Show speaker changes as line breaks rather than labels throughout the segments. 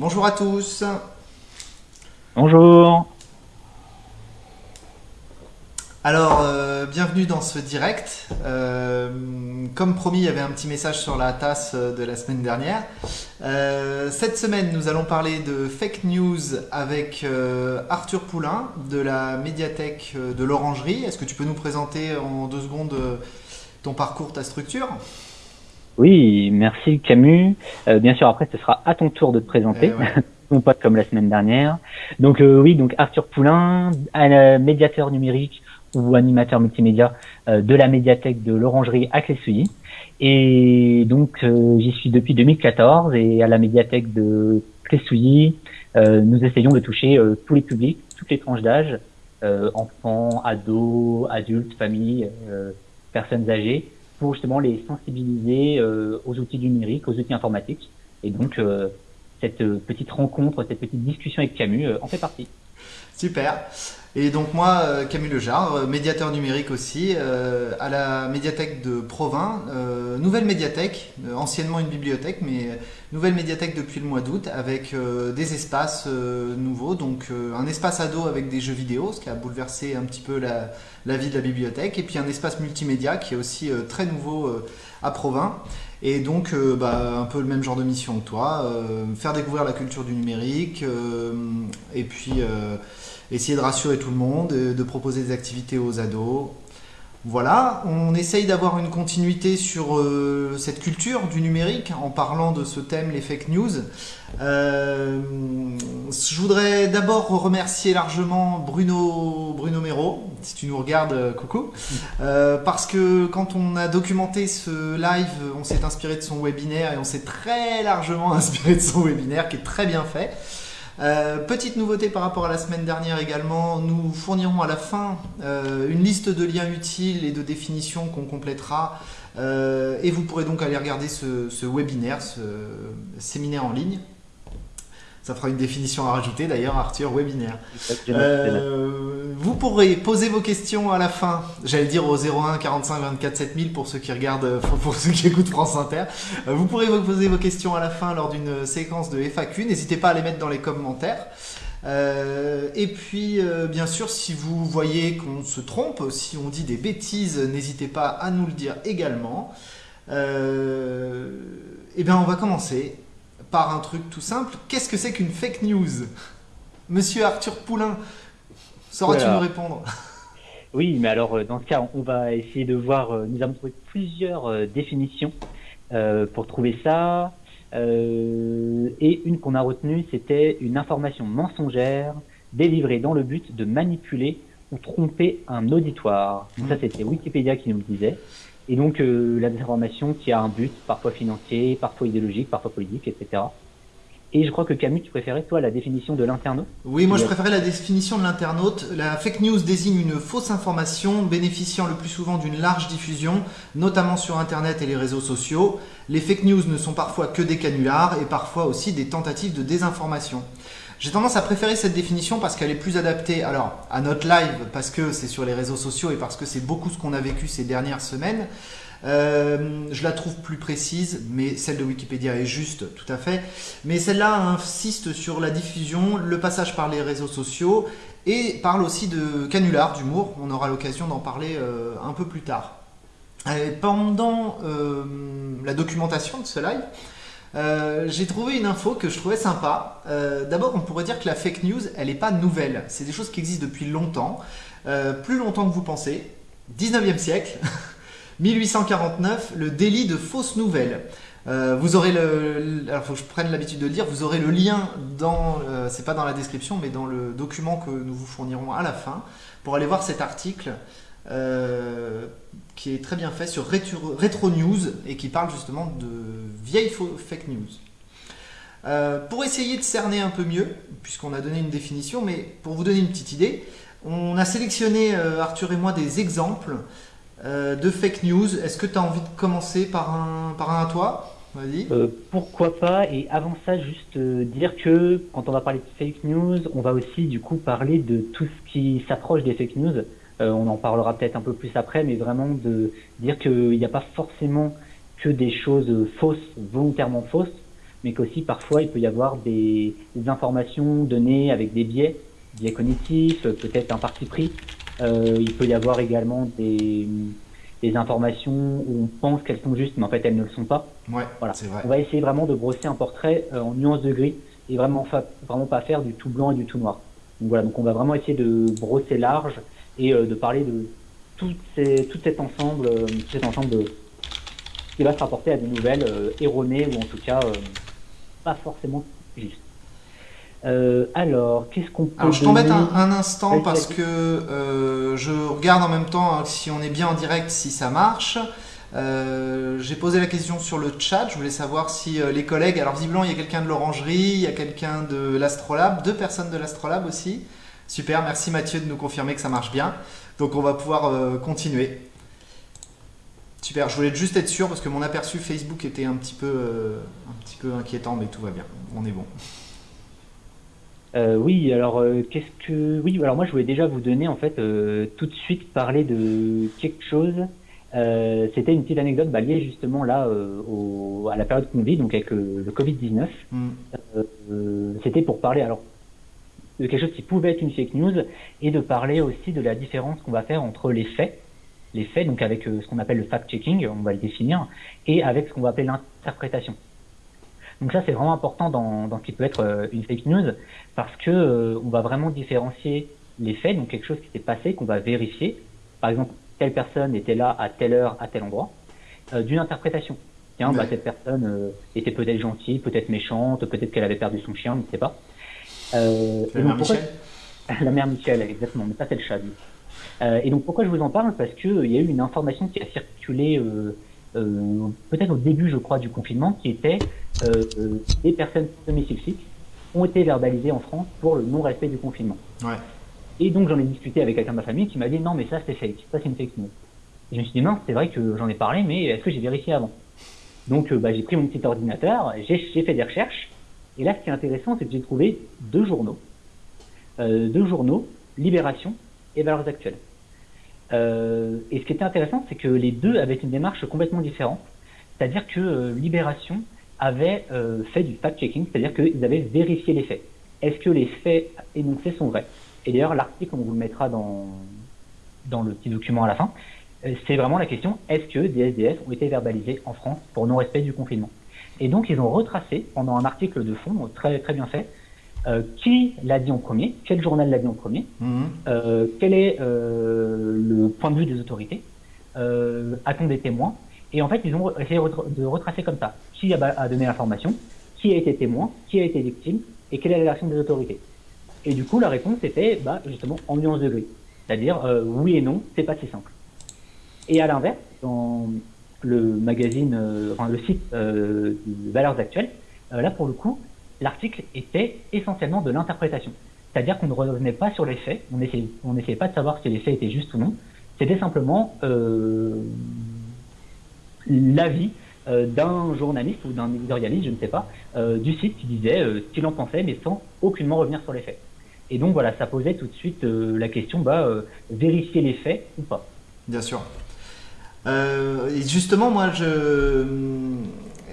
Bonjour à tous.
Bonjour.
Alors, euh, bienvenue dans ce direct. Euh, comme promis, il y avait un petit message sur la tasse de la semaine dernière. Euh, cette semaine, nous allons parler de fake news avec Arthur Poulain de la médiathèque de l'Orangerie. Est-ce que tu peux nous présenter en deux secondes ton parcours, ta structure?
Oui, merci Camus. bien sûr, après, ce sera à ton tour de te présenter.
Eh
non pas comme la semaine dernière. Donc oui, donc Arthur Poulain, médiateur numérique ou animateur multimédia euh, de la médiathèque de l'Orangerie à Clessouilly. Et donc euh, j'y suis depuis 2014 et à la médiathèque de Clessouilly, euh, nous essayons de toucher tous les publics, toutes les tranches d'âge, enfants, ados, adultes, familles, personnes âgées, pour justement les sensibiliser aux outils numériques, aux outils informatiques. Et donc cette petite rencontre, cette petite discussion avec Camus en fait partie.
Super. Et donc moi, euh, Camille Lejar, euh, médiateur numérique aussi, euh, à la médiathèque de Provins, nouvelle médiathèque, anciennement une bibliothèque, mais nouvelle médiathèque depuis le mois d'août, avec des espaces nouveaux, donc un espace ado avec des jeux vidéo, ce qui a bouleversé un petit peu la, vie de la bibliothèque, et puis un espace multimédia qui est aussi très nouveau à Provins. Et donc, bah, un peu le même genre de mission que toi, faire découvrir la culture du numérique, et puis essayer de rassurer tout le monde, de proposer des activités aux ados. Voilà, on essaye d'avoir une continuité sur euh, cette culture du numérique en parlant de ce thème, les fake news. Euh, je voudrais d'abord remercier largement Bruno, Bruno Mero, si tu nous regardes, euh, coucou, parce que quand on a documenté ce live, on s'est inspiré de son webinaire et on s'est très largement inspiré de son webinaire qui est très bien fait. Euh, petite nouveauté par rapport à la semaine dernière également, nous fournirons à la fin euh, une liste de liens utiles et de définitions qu'on complétera euh, et vous pourrez donc aller regarder ce, ce webinaire, ce séminaire en ligne. Ça fera une définition à rajouter d'ailleurs, Arthur, webinaire. Euh, vous pourrez poser vos questions à la fin, j'allais dire au 01 45 24 7000 pour ceux qui regardent, pour ceux qui écoutent France Inter. Euh, vous pourrez poser vos questions à la fin lors d'une séquence de FAQ. N'hésitez pas à les mettre dans les commentaires. Euh, et puis, bien sûr, si vous voyez qu'on se trompe, si on dit des bêtises, n'hésitez pas à nous le dire également. eh bien, on va commencer par un truc tout simple. Qu'est-ce que c'est qu'une fake news? Monsieur Arthur Poulain, sauras-tu nous répondre?
Oui, mais alors euh, dans ce cas, on va essayer de voir, euh, nous avons trouvé plusieurs euh, définitions pour trouver ça. et une qu'on a retenue, c'était une information mensongère délivrée dans le but de manipuler ou tromper un auditoire. Ça, mmh. c'était Wikipédia qui nous le disait. Et donc euh, la désinformation qui a un but, parfois financier, parfois idéologique, parfois politique, etc. Et je crois que Camus, tu préférais toi la définition de l'internaute?
Oui, moi je préférais la définition de l'internaute. La fake news désigne une fausse information bénéficiant le plus souvent d'une large diffusion, notamment sur Internet et les réseaux sociaux. Les fake news ne sont parfois que des canulars et parfois aussi des tentatives de désinformation. J'ai tendance à préférer cette définition parce qu'elle est plus adaptée alors à notre live, parce que c'est sur les réseaux sociaux et parce que c'est beaucoup ce qu'on a vécu ces dernières semaines. Euh, je la trouve plus précise, mais celle de Wikipédia est juste, tout à fait. Mais celle-là insiste sur la diffusion, le passage par les réseaux sociaux et parle aussi de canular, d'humour. On aura l'occasion d'en parler euh, un peu plus tard. pendant euh, la documentation de ce live, euh, j'ai trouvé une info que je trouvais sympa. Euh, d'abord, on pourrait dire que la fake news, elle n'est pas nouvelle. C'est des choses qui existent depuis longtemps, euh, plus longtemps que vous pensez. 19e siècle, 1849, le délit de fausses nouvelles. vous aurez le, faut que je prenne l'habitude de le dire, vous aurez le lien dans, c'est pas dans la description, mais dans le document que nous vous fournirons à la fin pour aller voir cet article qui est très bien fait sur Retro, News et qui parle justement de vieilles fake news. Euh, pour essayer de cerner un peu mieux, puisqu'on a donné une définition, mais pour vous donner une petite idée, on a sélectionné, euh, Arthur et moi, des exemples euh, de fake news. Est-ce que tu as envie de commencer par un, par un à toi?
Pourquoi pas? Et avant ça, juste dire que quand on va parler de fake news, on va aussi du coup parler de tout ce qui s'approche des fake news. Euh, on en parlera peut-être un peu plus après, mais vraiment de dire qu'il n'y a pas forcément que des choses fausses, volontairement fausses. mais qu'aussi parfois il peut y avoir des, informations données avec des biais, biais cognitifs, peut-être un parti pris. Euh, il peut y avoir également des, des informations où on pense qu'elles sont justes, mais en fait elles ne le sont pas.
Ouais, voilà. Vrai.
On va essayer vraiment de brosser un portrait euh, en nuances de gris et vraiment, vraiment pas faire du tout blanc et du tout noir. Donc voilà, donc on va vraiment essayer de brosser large et euh, de parler de tout, ces, tout cet ensemble, tout cet ensemble de, qui va se rapporter à des nouvelles erronées ou en tout cas pas forcément juste. Euh, alors, qu'est-ce qu'on peut.
Alors, je t'embête un, un, instant parce que euh, je regarde en même temps hein, si on est bien en direct, si ça marche. Euh, j'ai posé la question sur le chat. Je voulais savoir si les collègues. Alors, visiblement, il y a quelqu'un de l'Orangerie, il y a quelqu'un de l'Astrolabe, deux personnes de l'Astrolabe aussi. Super, merci Mathieu de nous confirmer que ça marche bien. Donc, on va pouvoir continuer. Super, je voulais juste être sûr parce que mon aperçu Facebook était un petit peu, un petit peu inquiétant, mais tout va bien. On est bon.
Euh, oui, alors euh, qu'est-ce que oui, alors moi je voulais déjà vous donner en fait euh, tout de suite parler de quelque chose. C'était une petite anecdote bah, liée justement là au, à la période qu'on vit, donc avec le Covid 19. Mm. C'était pour parler alors de quelque chose qui pouvait être une fake news et de parler aussi de la différence qu'on va faire entre les faits, les faits donc avec ce qu'on appelle le fact-checking, on va le définir, et avec ce qu'on va appeler l'interprétation. Donc ça, c'est vraiment important dans, dans ce qui peut être euh, une fake news, parce que euh, on va vraiment différencier les faits, donc quelque chose qui s'est passé, qu'on va vérifier. Par exemple, telle personne était là à telle heure, à tel endroit, euh, d'une interprétation. Tiens, bah, cette personne était peut-être gentille, peut-être méchante, peut-être qu'elle avait perdu son chien, on ne sait pas.
Euh, la mère Michel
La mère Michel, exactement, mais ça c'est le chat. Euh, et donc pourquoi je vous en parle? Parce qu'il y a eu une information qui a circulé euh, euh, peut-être au début, je crois, du confinement, qui était euh, euh, des personnes semi-sulfiques ont été verbalisées en France pour le non-respect du confinement.
Ouais.
Et donc j'en ai discuté avec quelqu'un de ma famille qui m'a dit non mais ça c'est fake, ça c'est une fake news. Et je me suis dit non c'est vrai que j'en ai parlé mais est-ce que j'ai vérifié avant? Donc bah, j'ai pris mon petit ordinateur, j'ai fait des recherches et là ce qui est intéressant c'est que j'ai trouvé deux journaux, euh, deux journaux, Libération et Valeurs Actuelles. Euh, et ce qui était intéressant, c'est que les deux avaient une démarche complètement différente. C'est-à-dire que euh, Libération avait fait du fact-checking, c'est-à-dire qu'ils avaient vérifié les faits. Est-ce que les faits énoncés sont vrais? Et d'ailleurs, l'article, on vous le mettra dans, dans le petit document à la fin, c'est vraiment la question, est-ce que des SDS ont été verbalisés en France pour non-respect du confinement? Et donc, ils ont retracé, pendant un article de fond très, très bien fait, euh, qui l'a dit en premier, quel journal l'a dit en premier, mhm. euh, quel est euh, le point de vue des autorités, a-t-on des témoins Et en fait, ils ont essayé de retracer comme ça qui a, donné l'information, qui a été témoin, qui a été victime, et quelle est la réaction des autorités. Et du coup, la réponse était bah, justement en nuance de gris, c'est-à-dire oui et non, c'est pas si simple. Et à l'inverse, dans le magazine, enfin le site Valeurs Actuelles, là pour le coup, l'article était essentiellement de l'interprétation. C'est-à-dire qu'on ne revenait pas sur les faits, on n'essayait on pas de savoir si les faits étaient justes ou non, c'était simplement euh, l'avis euh, d'un journaliste ou d'un éditorialiste, je ne sais pas, euh, du site qui disait ce qu'il en pensait, mais sans aucunement revenir sur les faits. Et donc voilà, ça posait tout de suite la question, bah, vérifier les faits ou pas.
Bien sûr. Et justement, moi,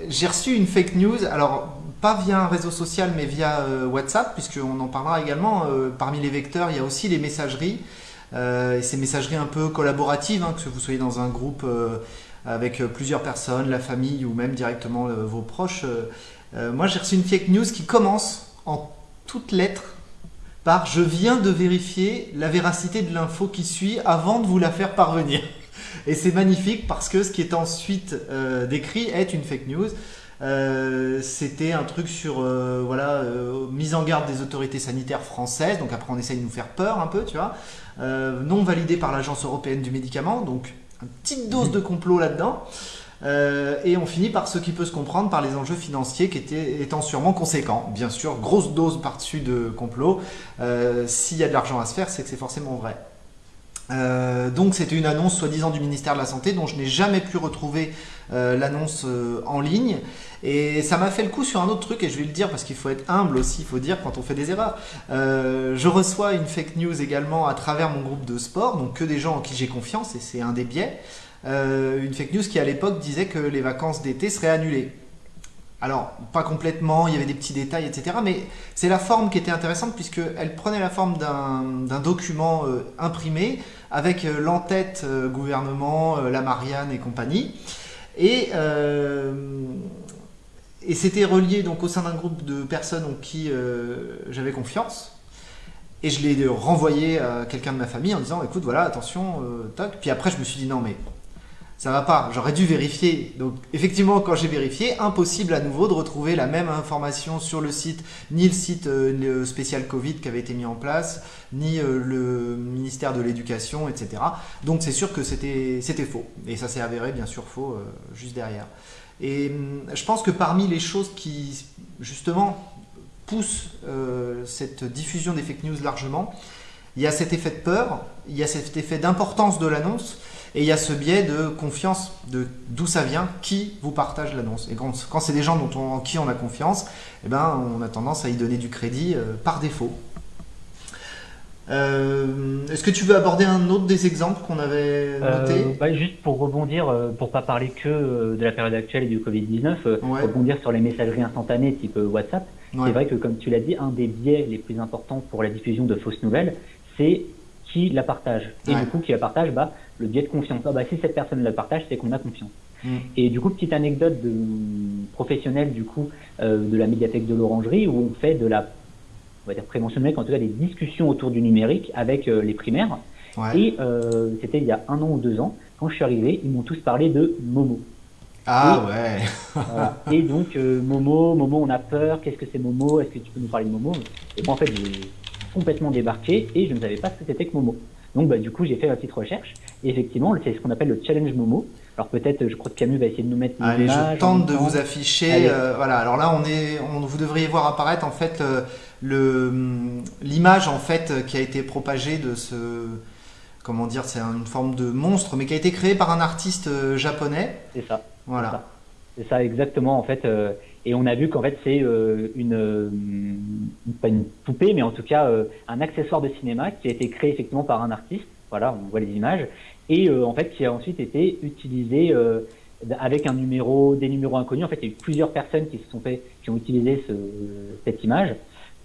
j'ai reçu une fake news. Alors, pas via un réseau social, mais via euh, WhatsApp, puisqu'on en parlera également. Euh, parmi les vecteurs, il y a aussi les messageries. Euh, et ces messageries un peu collaboratives, hein, que vous soyez dans un groupe avec plusieurs personnes, la famille ou même directement vos proches. moi, j'ai reçu une fake news qui commence en toutes lettres par je viens de vérifier la véracité de l'info qui suit avant de vous la faire parvenir. Et c'est magnifique parce que ce qui est ensuite décrit est une fake news. Euh, c'était un truc sur euh, voilà euh, mise en garde des autorités sanitaires françaises. Donc après on essaye de nous faire peur un peu, tu vois. non validé par l'agence européenne du médicament. Donc une petite dose de complot là-dedans. et on finit par ce qui peut se comprendre par les enjeux financiers qui étaient, étant sûrement conséquents. Bien sûr, grosse dose par-dessus de complot. S'il y a de l'argent à se faire, c'est que c'est forcément vrai. Euh, donc c'était une annonce soi-disant du ministère de la Santé dont je n'ai jamais pu retrouver euh, l'annonce euh, en ligne. Et ça m'a fait le coup sur un autre truc, et je vais le dire parce qu'il faut être humble aussi, il faut dire quand on fait des erreurs. je reçois une fake news également à travers mon groupe de sport, donc que des gens en qui j'ai confiance, et c'est un des biais. une fake news qui à l'époque disait que les vacances d'été seraient annulées. Alors, pas complètement, il y avait des petits détails, etc. Mais c'est la forme qui était intéressante puisqu'elle prenait la forme d'un document euh, imprimé avec euh, l'entête euh, gouvernement, la Marianne et compagnie. Et, c'était relié donc au sein d'un groupe de personnes en qui j'avais confiance. Et je l'ai renvoyé à quelqu'un de ma famille en disant écoute, voilà, attention, toc. Puis après, je me suis dit non, mais ça va pas, j'aurais dû vérifier. Donc effectivement, quand j'ai vérifié, impossible à nouveau de retrouver la même information sur le site, ni le site euh, spécial Covid qui avait été mis en place, ni euh, le ministère de l'Éducation, etc. Donc c'est sûr que c'était faux. Et ça s'est avéré bien sûr faux euh, juste derrière. Et hum, je pense que parmi les choses qui justement poussent cette diffusion des fake news largement, il y a cet effet de peur, il y a cet effet d'importance de l'annonce, et il y a ce biais de confiance, de d'où ça vient, qui vous partage l'annonce. Et quand, c'est des gens dont en qui on a confiance, eh ben, on a tendance à y donner du crédit euh, par défaut. Euh, est-ce que tu veux aborder un autre des exemples qu'on avait notés?
euh, bah, Juste pour rebondir, pour pas parler que de la période actuelle et du Covid-19, rebondir sur les messageries instantanées type WhatsApp. C'est vrai que, comme tu l'as dit, un des biais les plus importants pour la diffusion de fausses nouvelles, c'est qui la partage. Et du coup, qui la partage, bah, le biais de confiance. Ah, bah, si cette personne la partage, c'est qu'on a confiance. Mm. Et du coup, petite anecdote de, professionnelle du coup euh, de la médiathèque de l'Orangerie où on fait de la on va dire prévention numérique, en tout cas des discussions autour du numérique avec euh, les primaires. Et euh, c'était il y a un an ou deux ans, quand je suis arrivé, ils m'ont tous parlé de Momo.
Ah ouais.
Et donc Momo, Momo, on a peur. Qu'est-ce que c'est Momo? Est-ce que tu peux nous parler de Momo? Et moi, en fait, complètement débarqué et je ne savais pas ce que c'était que Momo. Donc bah, du coup, j'ai fait ma petite recherche. Et effectivement, c'est ce qu'on appelle le challenge Momo. Alors peut-être, je crois que Camus va essayer de nous mettre une
Allez, je tente de vous afficher. Euh, voilà. Alors là, on est, on, vous devriez voir apparaître en fait euh, le l'image en fait qui a été propagée de ce, comment dire, c'est une forme de monstre, mais qui a été créé par un artiste euh, japonais.
C'est ça.
Voilà.
C'est ça. exactement en fait. Et on a vu qu'en fait c'est une, pas une poupée, mais en tout cas un accessoire de cinéma qui a été créé effectivement par un artiste voilà, on voit les images, et euh, en fait qui a ensuite été utilisé euh, avec un numéro, des numéros inconnus. En fait, il y a eu plusieurs personnes qui se sont fait, qui ont utilisé ce, cette image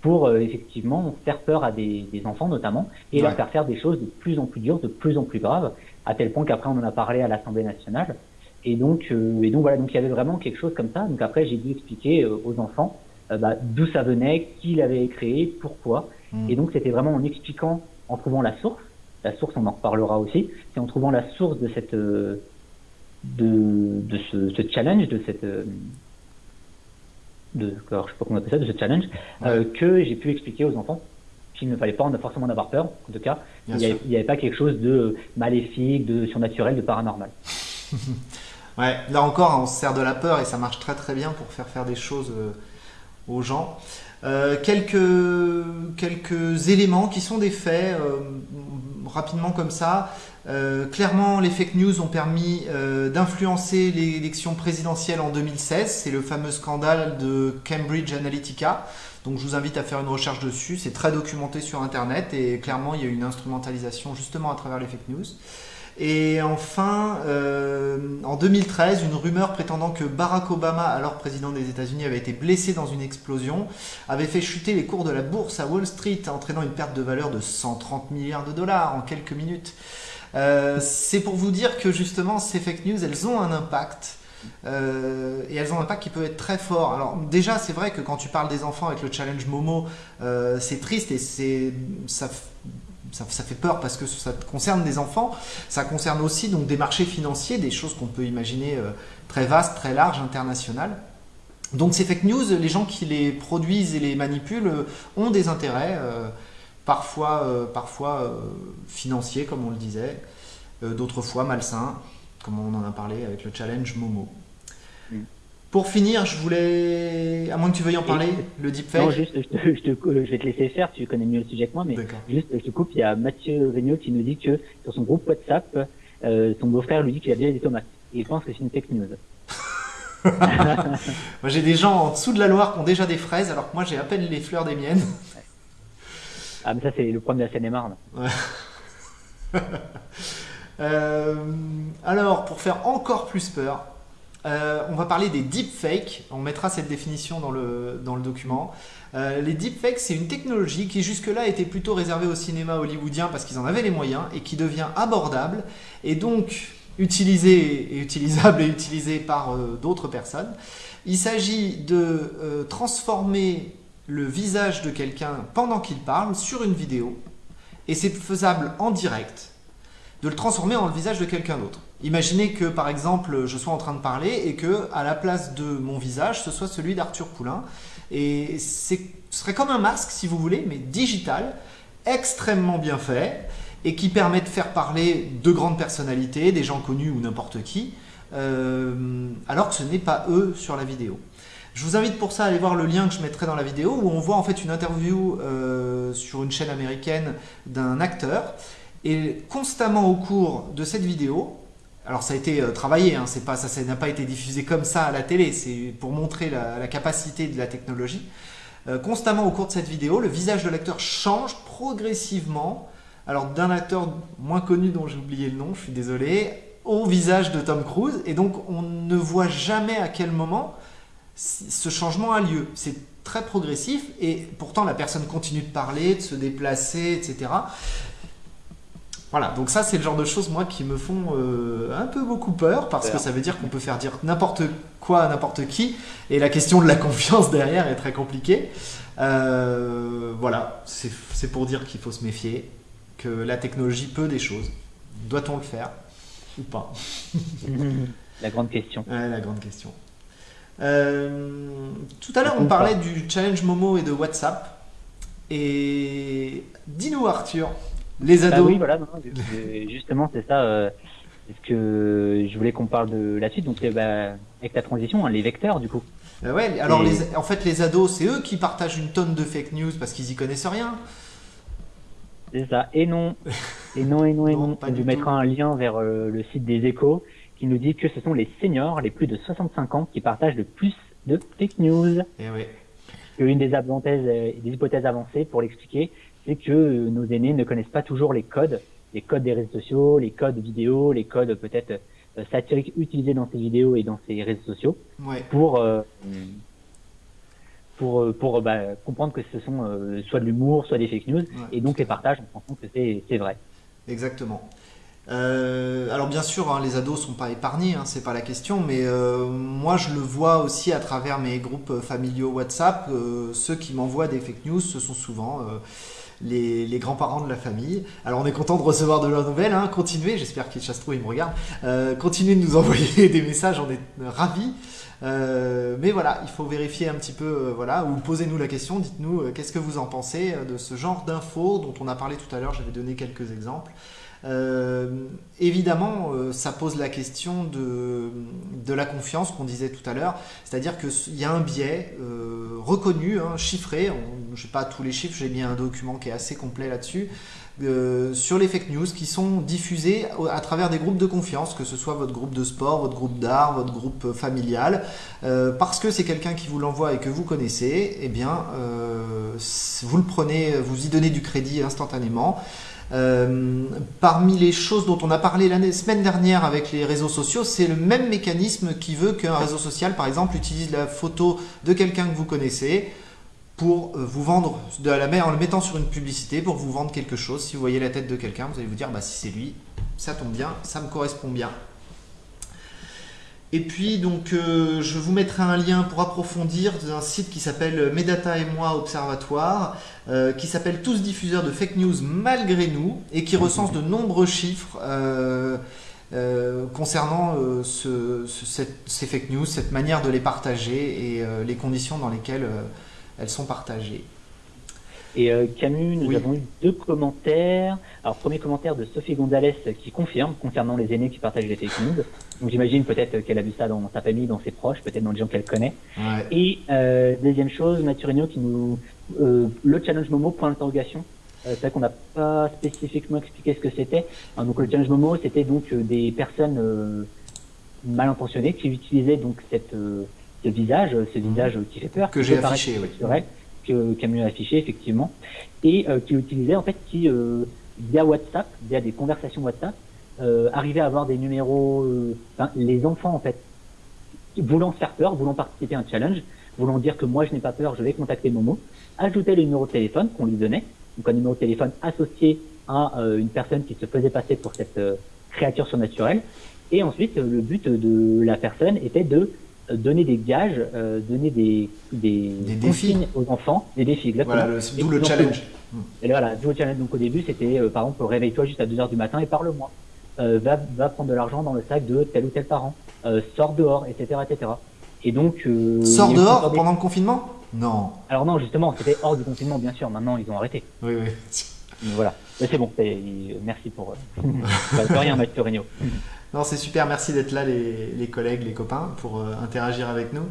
pour euh, effectivement faire peur à des, des enfants notamment et leur faire faire des choses de plus en plus dures, de plus en plus graves, à tel point qu'après on en a parlé à l'Assemblée nationale. Et donc, et donc voilà, donc il y avait vraiment quelque chose comme ça. Donc après, j'ai dû expliquer aux enfants bah, d'où ça venait, qui l'avait créé, pourquoi. Mm. Et donc c'était vraiment en expliquant, en trouvant la source, la source, on en reparlera aussi, c'est en trouvant la source de cette euh, de, de ce, challenge, de cette euh, de, alors, je sais pas comment on appelle ça, de ce challenge, euh, que j'ai pu expliquer aux enfants qu'il ne fallait pas forcément en avoir peur. En tout cas, il n'y avait, pas quelque chose de maléfique, de surnaturel, de paranormal.
ouais, là encore, on se sert de la peur et ça marche très très bien pour faire faire des choses aux gens. Euh, quelques, éléments qui sont des faits, euh, rapidement comme ça. Euh, clairement, les fake news ont permis d'influencer l'élection présidentielle en 2016. C'est le fameux scandale de Cambridge Analytica. Donc je vous invite à faire une recherche dessus. C'est très documenté sur Internet et clairement, il y a une instrumentalisation justement à travers les fake news. Et enfin, euh, en 2013, une rumeur prétendant que Barack Obama, alors président des États-Unis, avait été blessé dans une explosion, avait fait chuter les cours de la bourse à Wall Street, entraînant une perte de valeur de 130 milliards de dollars en quelques minutes. Euh, c'est pour vous dire que justement, ces fake news, elles ont un impact. Euh, et elles ont un impact qui peut être très fort. Alors déjà, c'est vrai que quand tu parles des enfants avec le challenge Momo, c'est triste et ça fait peur parce que ça concerne des enfants, ça concerne aussi donc des marchés financiers, des choses qu'on peut imaginer euh, très vastes, très larges, internationales. Donc ces fake news, les gens qui les produisent et les manipulent euh, ont des intérêts, euh, parfois, parfois financiers comme on le disait, d'autres fois malsains, comme on en a parlé avec le challenge Momo. Pour finir, je voulais, à moins que tu veuilles en parler, le deepfake.
Non, juste, je, te, je, vais te laisser faire, tu connais mieux le sujet que moi, mais juste, je te coupe, il y a Mathieu Regnault qui nous dit que sur son groupe WhatsApp, euh, son beau-frère lui dit qu'il a déjà des tomates. Et il pense que c'est une fake news.
moi, j'ai des gens en dessous de la Loire qui ont déjà des fraises, alors que moi, j'ai à peine les fleurs des miennes.
Ah, mais ça, c'est le problème de la Seine-et-Marne.
euh, alors, pour faire encore plus peur, on va parler des deepfakes. On mettra cette définition dans le, document. les deepfakes, c'est une technologie qui jusque-là était plutôt réservée au cinéma hollywoodien parce qu'ils en avaient les moyens et qui devient abordable et donc utilisée et utilisable et utilisée par d'autres personnes. Il s'agit de transformer le visage de quelqu'un pendant qu'il parle sur une vidéo et c'est faisable en direct de le transformer en le visage de quelqu'un d'autre. Imaginez que par exemple je sois en train de parler et que à la place de mon visage ce soit celui d'Arthur Poulain et ce serait comme un masque si vous voulez mais digital, extrêmement bien fait et qui permet de faire parler de grandes personnalités, des gens connus ou n'importe qui, euh, alors que ce n'est pas eux sur la vidéo. Je vous invite pour ça à aller voir le lien que je mettrai dans la vidéo où on voit en fait une interview euh, sur une chaîne américaine d'un acteur et constamment au cours de cette vidéo, alors ça a été euh, travaillé, hein, ça n'a pas été diffusé comme ça à la télé, c'est pour montrer la, capacité de la technologie. Euh, constamment au cours de cette vidéo, le visage de l'acteur change progressivement, alors d'un acteur moins connu dont j'ai oublié le nom, je suis désolé, au visage de Tom Cruise, et donc on ne voit jamais à quel moment ce changement a lieu. C'est très progressif et pourtant la personne continue de parler, de se déplacer, etc. Voilà, donc ça c'est le genre de choses moi qui me font euh, un peu beaucoup peur parce que ça veut dire qu'on peut faire dire n'importe quoi à n'importe qui et la question de la confiance derrière est très compliquée. Euh, voilà, c'est pour dire qu'il faut se méfier, que la technologie peut des choses. Doit-on le faire ou pas
La grande question.
Ouais, la grande question. Euh, tout à l'heure, on parlait du challenge Momo et de WhatsApp. Et dis-nous, Arthur, les bah ados.
oui, voilà, justement, c'est ça. Euh, ce que je voulais qu'on parle de la suite. Donc, bah, avec la transition, hein, les vecteurs, du coup.
Bah ouais, alors les, en fait, les ados, c'est eux qui partagent une tonne de fake news parce qu'ils y connaissent rien.
C'est ça. Et non. Et non, et non, et non. On vous mettra un lien vers euh, le site des échos qui nous dit que ce sont les seniors, les plus de 65 ans, qui partagent le plus de fake news.
Et eh oui.
Une des, des hypothèses avancées pour l'expliquer, c'est que euh, nos aînés ne connaissent pas toujours les codes, les codes des réseaux sociaux, les codes vidéo, les codes peut-être euh, satiriques utilisés dans ces vidéos et dans ces réseaux sociaux pour euh, pour pour bah, comprendre que ce sont soit de l'humour, soit des fake news, et donc les partages en pensant que c'est vrai.
Exactement. Euh, alors bien sûr, hein, les ados sont pas épargnés, hein, c'est pas la question, mais euh, moi je le vois aussi à travers mes groupes familiaux WhatsApp. Euh, ceux qui m'envoient des fake news, ce sont souvent les, grands-parents de la famille. Alors on est content de recevoir de leurs nouvelles, hein, continuez, j'espère qu'ils trop, ils me regardent. continuez de nous envoyer des messages, on est ravis. mais voilà, il faut vérifier un petit peu, voilà, ou posez-nous la question, dites-nous qu'est-ce que vous en pensez de ce genre d'infos dont on a parlé tout à l'heure, j'avais donné quelques exemples. Euh, évidemment, euh, ça pose la question de, la confiance qu'on disait tout à l'heure, c'est-à-dire qu'il y a un biais euh, reconnu, hein, chiffré, je n'ai pas tous les chiffres, j'ai mis un document qui est assez complet là-dessus, sur les fake news qui sont diffusés à travers des groupes de confiance, que ce soit votre groupe de sport, votre groupe d'art, votre groupe familial, parce que c'est quelqu'un qui vous l'envoie et que vous connaissez, eh bien, vous le prenez, vous y donnez du crédit instantanément. Euh, parmi les choses dont on a parlé la semaine dernière avec les réseaux sociaux, c'est le même mécanisme qui veut qu'un réseau social, par exemple, utilise la photo de quelqu'un que vous connaissez pour euh, vous vendre, de la en le mettant sur une publicité, pour vous vendre quelque chose. Si vous voyez la tête de quelqu'un, vous allez vous dire, bah, si c'est lui, ça tombe bien, ça me correspond bien. Et puis, donc, euh, je vous mettrai un lien pour approfondir d'un site qui s'appelle Medata et moi Observatoire, euh, qui s'appelle Tous diffuseurs de fake news malgré nous, et qui recense de nombreux chiffres euh, concernant ces fake news, cette manière de les partager et les conditions dans lesquelles elles sont partagées.
Et euh, Camus, nous avons eu deux commentaires. Alors, premier commentaire de Sophie Gonzalez qui confirme concernant les aînés qui partagent les fake news. Donc, j'imagine peut-être qu'elle a vu ça dans sa famille, dans ses proches, peut-être dans les gens qu'elle connaît. Et euh, deuxième chose, Maturino qui nous... Euh, le challenge Momo, point d'interrogation. Euh, c'est vrai qu'on n'a pas spécifiquement expliqué ce que c'était. donc, le challenge Momo, c'était donc des personnes mal intentionnées qui utilisaient donc cette, ce visage, ce visage qui fait peur.
Que j'ai affiché, oui
Camus a affiché effectivement, et euh, qui utilisait en fait qui euh, via WhatsApp, via des conversations WhatsApp, euh, arrivait à avoir des numéros, les enfants en fait voulant faire peur, voulant participer à un challenge, voulant dire que moi je n'ai pas peur, je vais contacter Momo, ajouter le numéro de téléphone qu'on lui donnait, donc un numéro de téléphone associé à une personne qui se faisait passer pour cette créature surnaturelle, et ensuite le but de la personne était de donner des gages, euh, donner des, des,
défis
aux enfants, des défis, exactement.
Voilà, d'où le challenge.
Et voilà, d'où le challenge. Donc au début, c'était euh, par exemple, réveille-toi juste à 2h du matin et parle-moi. Euh, va, va prendre de l'argent dans le sac de tel ou tel parent. Euh, sors dehors, etc. etc. Et donc. Euh,
sors dehors pendant le confinement? Non.
Alors non, justement, c'était hors du confinement, bien sûr. Maintenant, ils ont arrêté.
Oui, oui.
voilà. Mais c'est bon, merci pour. Euh, rien, Mathieu Regnault.
Non, c'est super, merci d'être là, les, collègues, les copains, pour euh, interagir avec nous.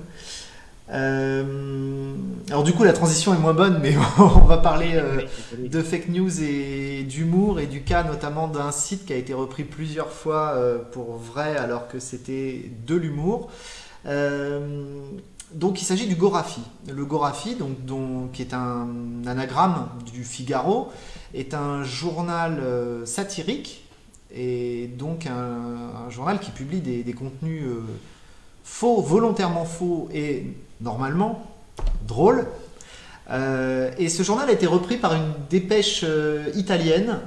Euh, alors du coup, la transition est moins bonne, mais on va parler euh, de fake news et d'humour et du cas notamment d'un site qui a été repris plusieurs fois pour vrai alors que c'était de l'humour. donc il s'agit du Gorafi. Le Gorafi, donc, qui est un anagramme du Figaro, est un journal satirique et donc un, journal qui publie des, contenus euh, faux, volontairement faux et normalement drôles. Euh, et ce journal a été repris par une dépêche euh, italienne.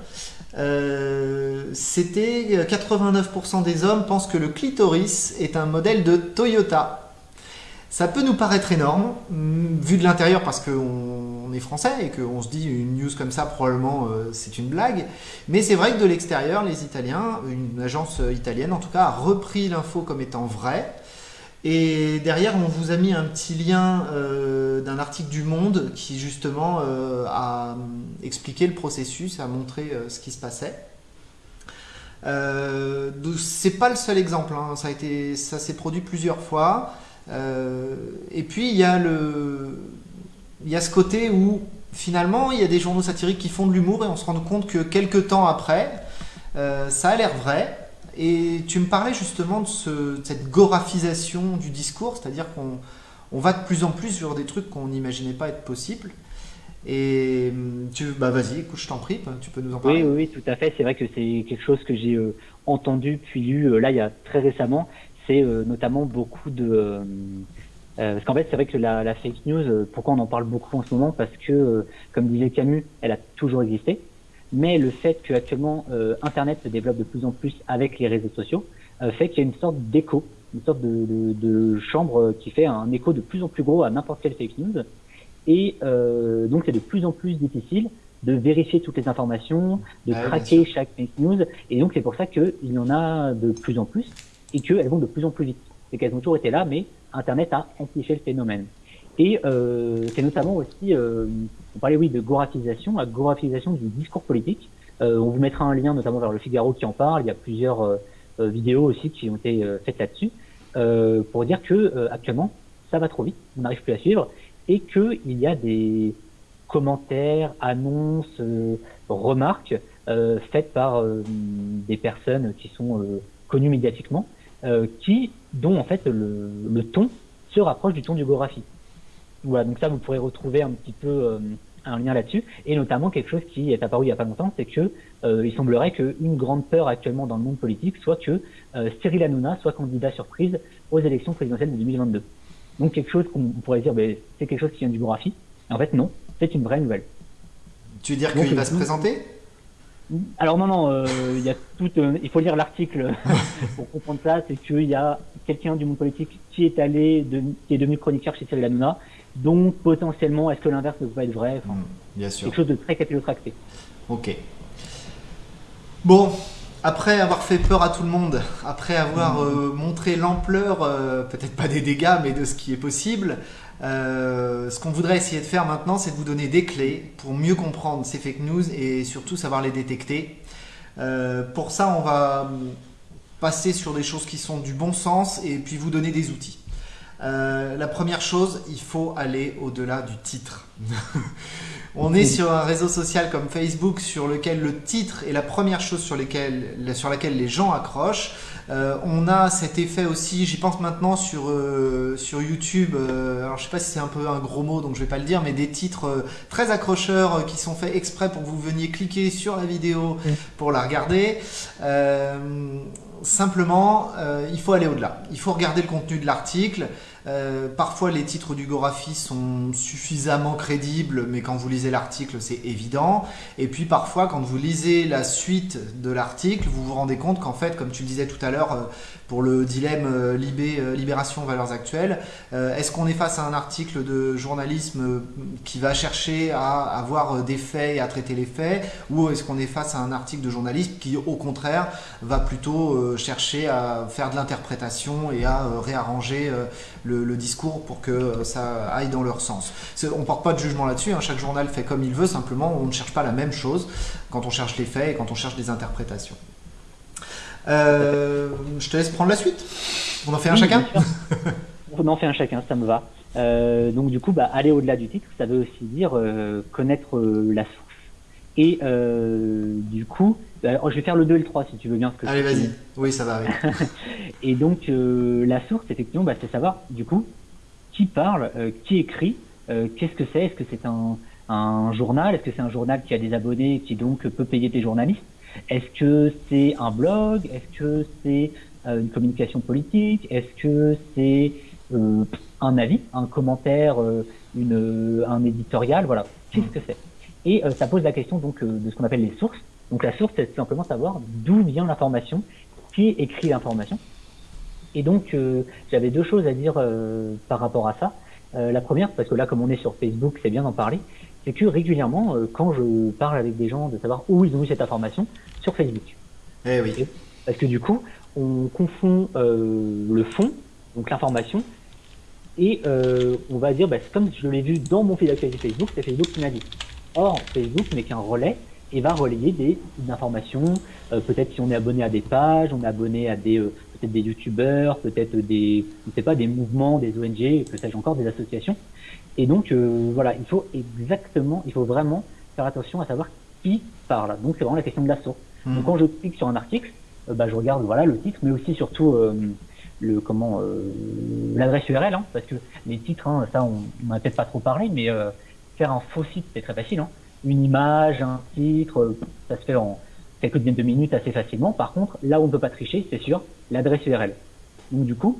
C'était 89% des hommes pensent que le clitoris est un modèle de Toyota. Ça peut nous paraître énorme, mm, vu de l'intérieur parce qu'on est français et qu'on se dit une news comme ça, probablement euh, c'est une blague. Mais c'est vrai que de l'extérieur, les Italiens, une agence italienne en tout cas, a repris l'info comme étant vraie. Et derrière, on vous a mis un petit lien euh, d'un article du Monde qui justement euh, a expliqué le processus, a montré ce qui se passait. c'est pas le seul exemple, hein. ça, ça s'est produit plusieurs fois. Euh, et puis il y a le, il y a ce côté où finalement il y a des journaux satiriques qui font de l'humour et on se rend compte que quelques temps après, euh, ça a l'air vrai. Et tu me parlais justement de, ce, cette gorafisation du discours, c'est-à-dire qu'on on va de plus en plus sur des trucs qu'on n'imaginait pas être possibles. Et tu, bah vas-y, écoute, je t'en prie, tu peux nous en parler.
Oui, oui, tout à fait. C'est vrai que c'est quelque chose que j'ai euh, entendu puis lu là il y a très récemment c'est euh, notamment beaucoup de euh, euh, parce qu'en fait, c'est vrai que la, la, fake news, pourquoi on en parle beaucoup en ce moment? Parce que, comme disait Camus, elle a toujours existé. Mais le fait qu'actuellement Internet se développe de plus en plus avec les réseaux sociaux fait qu'il y a une sorte d'écho, une sorte de, de, de, chambre qui fait un écho de plus en plus gros à n'importe quelle fake news. Et donc, c'est de plus en plus difficile de vérifier toutes les informations, de ah traquer chaque fake news. Et donc, c'est pour ça qu'il y en a de plus en plus et qu'elles vont de plus en plus vite. C'est qu'elles ont toujours été là, mais Internet a amplifié le phénomène. Et euh, c'est notamment aussi, euh, on parlait oui de gorafisation, la gorafisation du discours politique. Euh, on vous mettra un lien notamment vers le Figaro qui en parle. Il y a plusieurs euh, euh, vidéos aussi qui ont été euh, faites là-dessus pour dire que actuellement ça va trop vite, on n'arrive plus à suivre et qu'il y a des commentaires, annonces, remarques faites par des personnes qui sont connues médiatiquement euh, qui, dont en fait le, le, ton se rapproche du ton du Gorafi. Voilà, donc ça vous pourrez retrouver un petit peu euh, un lien là-dessus, et notamment quelque chose qui est apparu il y a pas longtemps, c'est que euh, il semblerait qu'une grande peur actuellement dans le monde politique soit que Cyril Hanouna soit candidat surprise aux élections présidentielles de 2022. Donc quelque chose qu'on pourrait dire, ben, c'est quelque chose qui vient du Gorafi. En fait, non, c'est une vraie nouvelle.
Tu veux dire qu'il va se présenter?
Alors non, non, euh, il y a tout, euh, il faut lire l'article pour comprendre ça. C'est qu'il y a quelqu'un du monde politique qui est allé, de, qui est devenu chroniqueur chez Cyril Hanouna. Donc potentiellement, est-ce que l'inverse ne peut pas être vrai?
Enfin, Bien sûr.
Quelque chose de très capillotracté.
Ok. Bon, après avoir fait peur à tout le monde, après avoir mm. euh, montré l'ampleur, peut-être pas des dégâts, mais de ce qui est possible, euh, ce qu'on voudrait essayer de faire maintenant, c'est de vous donner des clés pour mieux comprendre ces fake news et surtout savoir les détecter. Euh, pour ça, on va passer sur des choses qui sont du bon sens et puis vous donner des outils. Euh, la première chose, il faut aller au-delà du titre. on est sur un réseau social comme Facebook sur lequel le titre est la première chose sur, lesquelles, sur laquelle les gens accrochent. Euh, on a cet effet aussi, j'y pense maintenant sur, euh, sur YouTube, euh, alors je sais pas si c'est un peu un gros mot donc je vais pas le dire, mais des titres très accrocheurs qui sont faits exprès pour que vous veniez cliquer sur la vidéo pour la regarder. simplement, il faut aller au-delà. Il faut regarder le contenu de l'article. Euh, parfois, les titres du Gorafi sont suffisamment crédibles, mais quand vous lisez l'article, c'est évident. Et puis, parfois, quand vous lisez la suite de l'article, vous vous rendez compte qu'en fait, comme tu le disais tout à l'heure, euh, pour le dilemme euh, Libé, Libération Valeurs Actuelles, est-ce qu'on est face à un article de journalisme qui va chercher à avoir des faits et à traiter les faits, ou est-ce qu'on est face à un article de journalisme qui, au contraire, va plutôt chercher à faire de l'interprétation et à réarranger le le, discours pour que ça aille dans leur sens. On ne porte pas de jugement là-dessus, hein. chaque journal fait comme il veut, simplement on ne cherche pas la même chose quand on cherche les faits et quand on cherche des interprétations. Euh, je te laisse prendre la suite. On en fait un chacun
On en fait un chacun, ça me va. Euh, donc du coup, bah, aller au-delà du titre, ça veut aussi dire euh, connaître la source. Et du coup, bah, je vais faire le 2 et le 3 si tu veux bien.
Ce que Allez, vas-y. Oui, ça va.
et donc, euh, la source, effectivement, bah, c'est savoir, du coup, qui parle, euh, qui écrit, euh, qu'est-ce que c'est? Est-ce que c'est un, un, journal? Est-ce que c'est un journal qui a des abonnés et qui donc peut payer des journalistes? Est-ce que c'est un blog? Est-ce que c'est une communication politique? Est-ce que c'est un avis, un commentaire, une, un éditorial? Voilà, qu'est-ce que c'est? Et ça pose la question donc de ce qu'on appelle les sources. Donc la source, c'est simplement savoir d'où vient l'information, qui écrit l'information. Et donc euh, j'avais deux choses à dire euh, par rapport à ça. Euh, la première, parce que là, comme on est sur Facebook, c'est bien d'en parler, c'est que régulièrement, quand je parle avec des gens de savoir où ils ont eu cette information, sur Facebook.
Eh oui.
Parce que du coup, on confond le fond, donc l'information, et on va dire, bah, comme je l'ai vu dans mon fil d'actualité Facebook, c'est Facebook qui m'a dit. Or, Facebook n'est qu'un relais et va relayer des, informations. Euh, peut-être si on est abonné à des pages, on est abonné à des euh, peut-être des youtubeurs, peut-être des je sais pas des mouvements, des ONG, que sais-je encore, des associations. Et donc euh, voilà, il faut exactement, il faut vraiment faire attention à savoir qui parle. Donc c'est vraiment la question de la source. Mmh. Donc quand je clique sur un article, bah, je regarde voilà le titre, mais aussi surtout le comment l'adresse URL, hein, parce que les titres, hein, ça on n'en a peut-être pas trop parlé, mais faire un faux site c'est très facile. Hein une image, un titre, ça se fait en quelques dizaines de minutes assez facilement. Par contre, là où on ne peut pas tricher, c'est sur l'adresse URL. Donc du coup...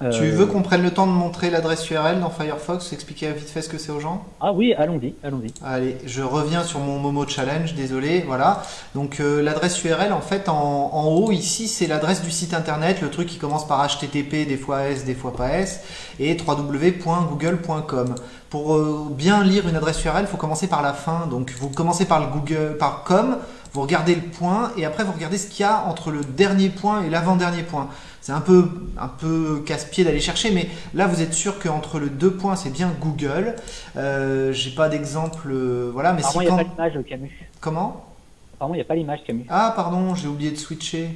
Euh, tu veux qu'on prenne le temps de montrer l'adresse URL dans Firefox, expliquer vite fait ce que c'est aux gens?
Ah oui, allons-y, allons-y.
Allez, je reviens sur mon Momo Challenge, désolé, voilà. Donc euh, l'adresse URL, en fait, en, en haut, ici, c'est l'adresse du site internet, le truc qui commence par HTTP, des fois S, des fois pas S, et www.google.com. Pour euh, bien lire une adresse URL, il faut commencer par la fin. Donc vous commencez par le Google, par com, vous regardez le point et après vous regardez ce qu'il y a entre le dernier point et l'avant-dernier point. C'est un peu, un peu casse-pied d'aller chercher, mais là vous êtes sûr qu'entre le deux points c'est bien Google. Euh, J'ai pas d'exemple, euh, voilà. Mais
Apparemment, il n'y a pas l'image Camus.
Comment?
Apparemment, il n'y a pas l'image Camus.
Ah pardon, j'ai oublié de switcher.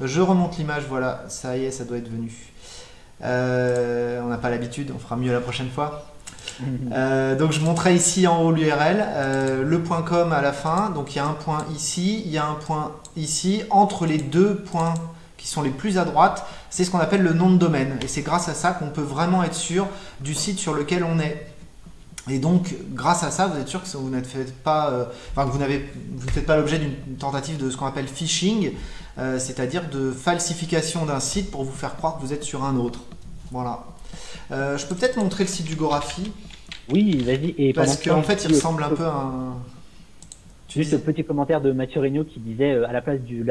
Je remonte l'image, voilà, ça y est, ça doit être venu. Euh, on n'a pas l'habitude, on fera mieux la prochaine fois. Euh, donc je montrais ici en haut l'URL, euh, le point .com à la fin, donc il y a un point ici, il y a un point ici, entre les deux points qui sont les plus à droite, c'est ce qu'on appelle le nom de domaine. Et c'est grâce à ça qu'on peut vraiment être sûr du site sur lequel on est. Et donc, grâce à ça, vous êtes sûr que vous n'êtes pas, euh, enfin, que n'avez, vous pas l'objet d'une tentative de ce qu'on appelle phishing, c'est-à-dire de falsification d'un site pour vous faire croire que vous êtes sur un autre. Voilà. Je peux peut-être montrer le site du Gorafi.
Oui, vas-y.
Et Parce qu'en fait, il ressemble un peu à un.
Juste ce petit commentaire de Mathieu Regnault qui disait euh, à la place du,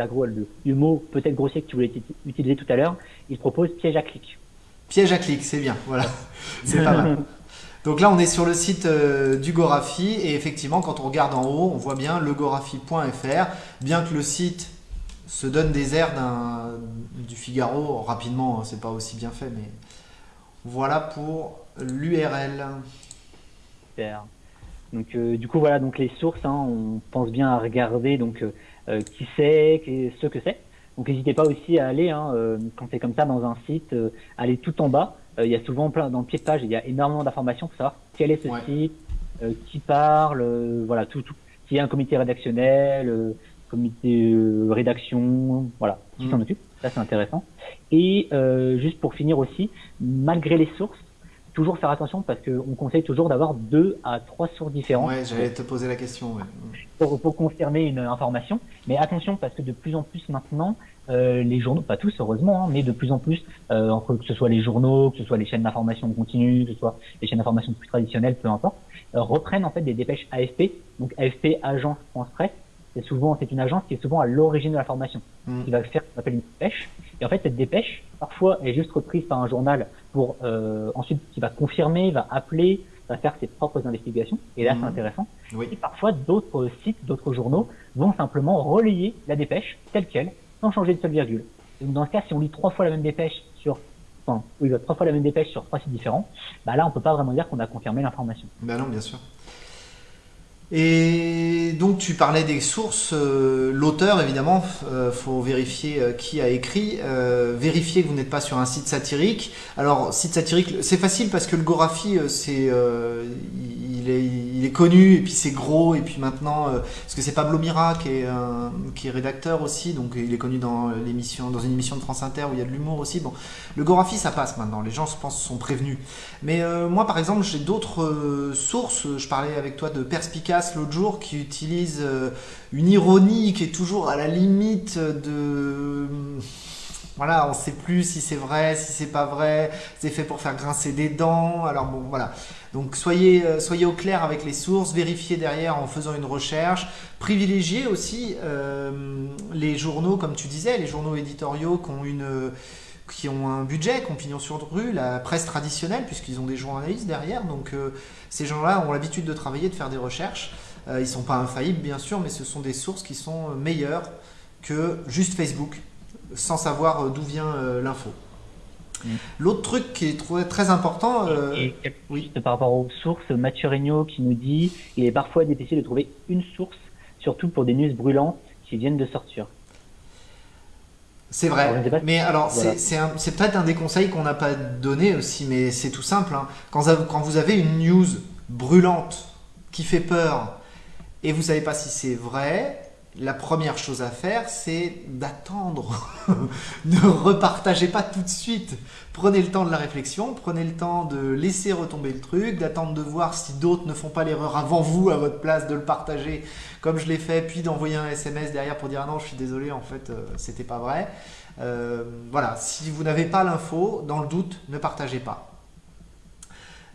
du mot peut-être grossier que tu voulais utiliser tout à l'heure, il propose piège à clic.
Piège à clic, c'est bien, voilà. c'est pas mal. Donc là, on est sur le site euh, du Gorafi et effectivement, quand on regarde en haut, on voit bien legorafi.fr. Bien que le site se donne des airs du Figaro, rapidement, hein, c'est pas aussi bien fait, mais voilà pour l'URL.
Donc euh, du coup voilà donc les sources, hein, on pense bien à regarder donc euh, euh, qui c'est, ce que c'est. Donc n'hésitez pas aussi à aller hein, quand c'est comme ça dans un site, aller tout en bas. Il y a souvent plein dans le pied de page, il y a énormément d'informations pour savoir quel est ce site, qui parle, voilà tout tout. S'il y a un comité rédactionnel, comité rédaction, voilà, qui s'en mmh. occupe. Ça, c'est intéressant. Et euh, juste pour finir aussi, malgré les sources, toujours faire attention parce qu'on conseille toujours d'avoir deux à trois sources différentes.
Ouais, j'allais te poser la question.
Pour, pour, confirmer une information. Mais attention parce que de plus en plus maintenant, euh, les journaux, pas tous heureusement, hein, mais de plus en plus, euh, entre que ce soit les journaux, que ce soit les chaînes d'information continue, que ce soit les chaînes d'information plus traditionnelles, peu importe, euh, reprennent en fait des dépêches AFP. Donc AFP, Agence France Presse, c'est souvent c'est une agence qui est souvent à l'origine de la formation, mmh. qui va faire ce qu'on appelle une dépêche. Et en fait, cette dépêche, parfois, est juste reprise par un journal pour euh, ensuite qui va confirmer, va appeler, va faire ses propres investigations. Et là, c'est mmh. intéressant.
Oui.
Et parfois, d'autres sites, d'autres journaux vont simplement relayer la dépêche telle quelle, sans changer de seule virgule. Donc, dans ce cas, si on lit trois fois la même dépêche sur Enfin, oui, trois fois la même dépêche sur trois sites différents, bah là, on peut pas vraiment dire qu'on a confirmé l'information.
Ben non, bien sûr. Et donc tu parlais des sources, euh, l'auteur évidemment, euh, faut vérifier euh, qui a écrit, vérifier que vous n'êtes pas sur un site satirique. Alors site satirique, c'est facile parce que le Gorafi, c'est, il est, connu et puis c'est gros et puis maintenant, parce que c'est Pablo Mira qui est, qui est rédacteur aussi, donc il est connu dans l'émission, dans une émission de France Inter où il y a de l'humour aussi. Bon, le Gorafi ça passe maintenant, les gens je pense sont prévenus. Mais moi par exemple j'ai d'autres sources, je parlais avec toi de L'autre jour qui utilise euh, une ironie qui est toujours à la limite de voilà, on sait plus si c'est vrai, si c'est pas vrai, c'est fait pour faire grincer des dents. Alors bon, voilà. Donc soyez, euh, soyez au clair avec les sources, vérifiez derrière en faisant une recherche, privilégiez aussi euh, les journaux, comme tu disais, les journaux éditoriaux qui ont une qui ont un budget, qui ont pignon sur rue, la presse traditionnelle, puisqu'ils ont des journalistes derrière. Donc euh, ces gens-là ont l'habitude de travailler, de faire des recherches. Euh, ils ne sont pas infaillibles, bien sûr, mais ce sont des sources qui sont meilleures que juste Facebook, sans savoir euh, d'où vient l'info. Mm. L'autre truc qui est très important.
Et, oui. par rapport aux sources, Mathieu Regnault qui nous dit il est parfois difficile de trouver une source, surtout pour des news brûlantes qui viennent de sortir.
C'est vrai, mais alors c'est peut-être un des conseils qu'on n'a pas donné aussi, mais c'est tout simple. Hein. Quand, quand, vous avez une news brûlante qui fait peur et vous savez pas si c'est vrai, la première chose à faire, c'est d'attendre. ne repartagez pas tout de suite. Prenez le temps de la réflexion, prenez le temps de laisser retomber le truc, d'attendre de voir si d'autres ne font pas l'erreur avant vous à votre place de le partager comme je l'ai fait, puis d'envoyer un SMS derrière pour dire ah non, je suis désolé, en fait, euh, c'était pas vrai. Euh, voilà, si vous n'avez pas l'info, dans le doute, ne partagez pas.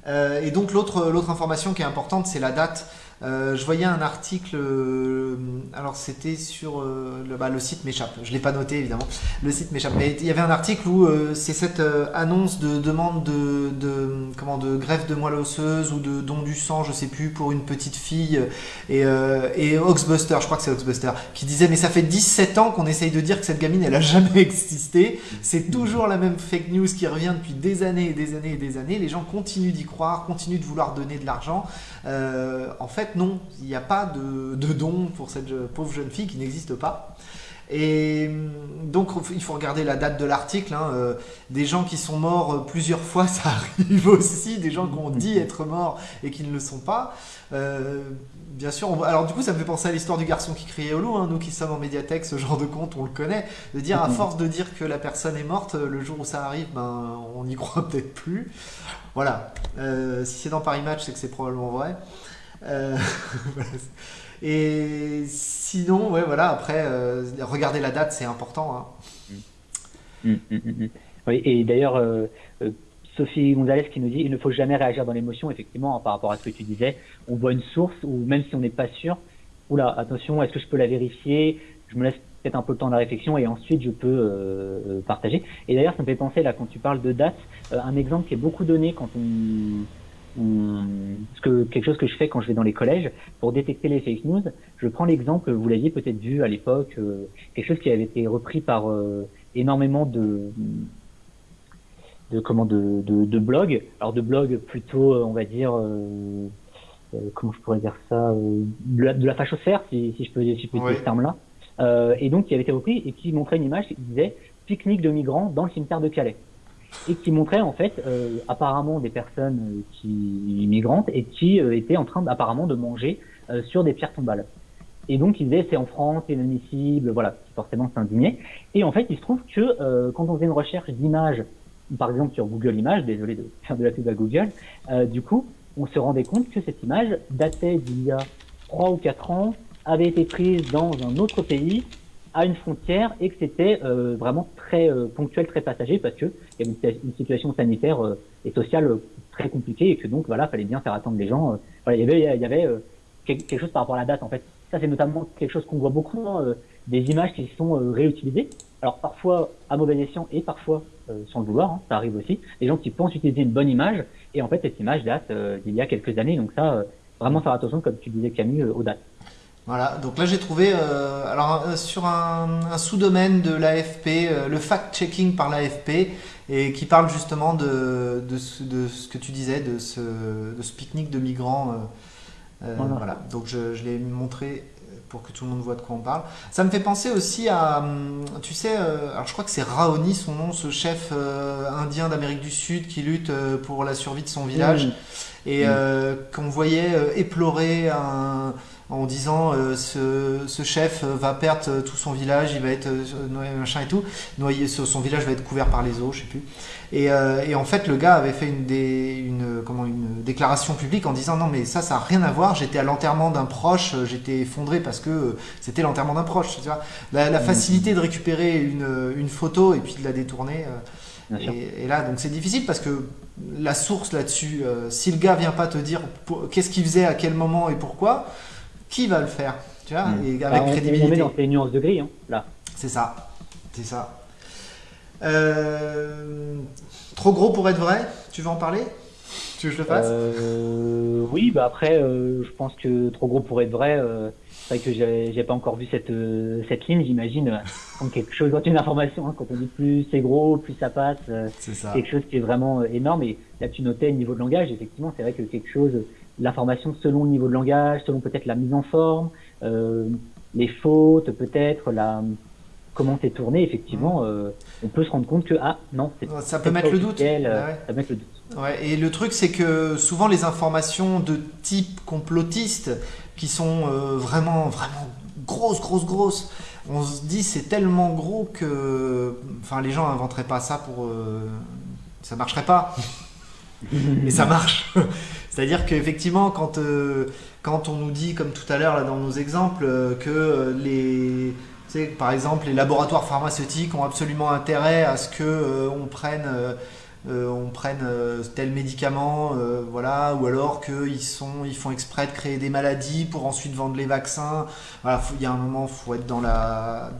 Euh, et donc l'autre information qui est importante, c'est la date euh, je voyais un article, euh, alors c'était sur euh, le, bah, le, site m'échappe, je l'ai pas noté évidemment, le site m'échappe, mais il y avait un article où c'est cette annonce de demande de, de, comment, de greffe de moelle osseuse ou de don du sang, je sais plus, pour une petite fille, et, et Oxbuster, je crois que c'est Oxbuster, qui disait mais ça fait 17 ans qu'on essaye de dire que cette gamine elle a jamais existé, c'est toujours la même fake news qui revient depuis des années et des années et des années, les gens continuent d'y croire, continuent de vouloir donner de l'argent, en fait non, il n'y a pas de, don pour cette pauvre jeune fille qui n'existe pas. Et hum, donc, il faut regarder la date de l'article. Hein, euh, des gens qui sont morts euh, plusieurs fois, ça arrive aussi. Des gens qui ont dit être morts et qui ne le sont pas. Euh, bien sûr, alors du coup, ça me fait penser à l'histoire du garçon qui criait au loup. Hein. Nous qui sommes en médiathèque, ce genre de compte, on le connaît. De dire, à force de dire que la personne est morte, le jour où ça arrive, ben, on n'y croit peut-être plus. Voilà. si c'est dans Paris Match, c'est que c'est probablement vrai. et sinon, ouais, voilà, après, euh, regarder la date, c'est important. Hein.
Mm, mm, mm, oui, et d'ailleurs, euh, Sophie Gonzalez qui nous dit il ne faut jamais réagir dans l'émotion, effectivement, par rapport à ce que tu disais. On voit une source, ou même si on n'est pas sûr, oula, attention, est-ce que je peux la vérifier? Je me laisse peut-être un peu le temps de la réflexion et ensuite je peux partager. Et d'ailleurs, ça me fait penser, là, quand tu parles de date, un exemple qui est beaucoup donné quand on ce que, quelque chose que je fais quand je vais dans les collèges pour détecter les fake news. Je prends l'exemple, vous l'aviez peut-être vu à l'époque, euh, quelque chose qui avait été repris par euh, énormément de, de comment de, de, de, blogs. Alors de blogs plutôt, on va dire, euh, comment je pourrais dire ça, de la, de la fachosphère, si, si je peux, si je peux dire ce terme-là. et donc qui avait été repris et qui montrait une image qui disait pique-nique de migrants dans le cimetière de Calais et qui montrait en fait euh, apparemment des personnes euh, qui immigrantes et qui euh, étaient en train apparemment de manger sur des pierres tombales. Et donc, il disait, c'est en France, c'est inadmissible, voilà, forcément, c'est indigné. Et en fait, il se trouve que euh, quand on faisait une recherche d'images, par exemple sur Google Images, désolé de faire de la pub à Google, euh, du coup, on se rendait compte que cette image datait d'il y a trois ou quatre ans, avait été prise dans un autre pays, à une frontière, et que c'était euh, vraiment euh, ponctuel, très passager, parce que il y avait une, situation sanitaire euh, et sociale très compliquée, et que donc voilà, fallait bien faire attendre les gens. voilà, il y avait, quelque chose par rapport à la date en fait. Ça, c'est notamment quelque chose qu'on voit beaucoup, hein, des images qui sont réutilisées. Alors parfois à mauvais escient et parfois sans le vouloir, hein, ça arrive aussi. Des gens qui pensent utiliser une bonne image et en fait cette image date d'il y a quelques années. Donc ça, vraiment faire attention, comme tu disais Camille, aux dates.
Voilà, donc là j'ai trouvé, euh, alors euh, sur un, un sous-domaine de l'AFP, euh, le fact-checking par l'AFP, et qui parle justement de, de, ce, de, ce, que tu disais, de ce, de ce pique-nique de migrants. Voilà. voilà. donc je, je l'ai montré pour que tout le monde voit de quoi on parle. Ça me fait penser aussi à, hum, tu sais, alors je crois que c'est Raoni son nom, ce chef indien d'Amérique du Sud qui lutte pour la survie de son village, et qu'on voyait éplorer un en disant euh, ce, ce, chef va perdre tout son village, il va être euh, noyé, machin et tout, noyé, son village va être couvert par les eaux, je sais plus. Et, euh, et en fait, le gars avait fait une, des, une, comment, une déclaration publique en disant non mais ça, ça n'a rien à voir. J'étais à l'enterrement d'un proche, j'étais effondré parce que c'était l'enterrement d'un proche. Tu vois la, la, mmh. facilité de récupérer une, une, photo et puis de la détourner. Et, et, là, donc c'est difficile parce que la source là-dessus, si le gars vient pas te dire qu'est-ce qu'il faisait, à quel moment et pourquoi, qui va le faire Tu vois,
hmm. et avec bah, crédibilité. On met dans les nuances de gris, hein, là.
C'est ça, c'est ça. Euh, trop gros pour être vrai Tu veux en parler? Tu veux que je le fasse?
Euh, Oui, bah après, euh, je pense que trop gros pour être vrai. c'est vrai que j'ai pas encore vu cette cette ligne. J'imagine comme quelque chose, quand une information, hein, quand on dit plus c'est gros, plus ça passe. c'est ça. Quelque chose qui est vraiment énorme. Et là, tu notais le niveau de langage. Effectivement, c'est vrai que quelque chose l'information selon le niveau de langage, selon peut-être la mise en forme, euh, les fautes, peut-être la comment c'est tourné. Effectivement, mmh. euh, on peut se rendre compte que ah non,
ça peut mettre le doute.
Euh, ça peut mettre le doute.
Ouais, et le truc, c'est que souvent les informations de type complotiste, qui sont euh, vraiment, vraiment grosses, grosses, grosses, on se dit c'est tellement gros que, enfin, les gens inventeraient pas ça pour, ça marcherait pas. Et ça marche. C'est-à-dire qu'effectivement, quand, euh, quand on nous dit, comme tout à l'heure dans nos exemples, euh, que euh, les, par exemple, les laboratoires pharmaceutiques ont absolument intérêt à ce que on prenne, on prenne tel médicament, voilà, ou alors qu'ils sont, ils font exprès de créer des maladies pour ensuite vendre les vaccins. Il y a un moment, faut être dans la,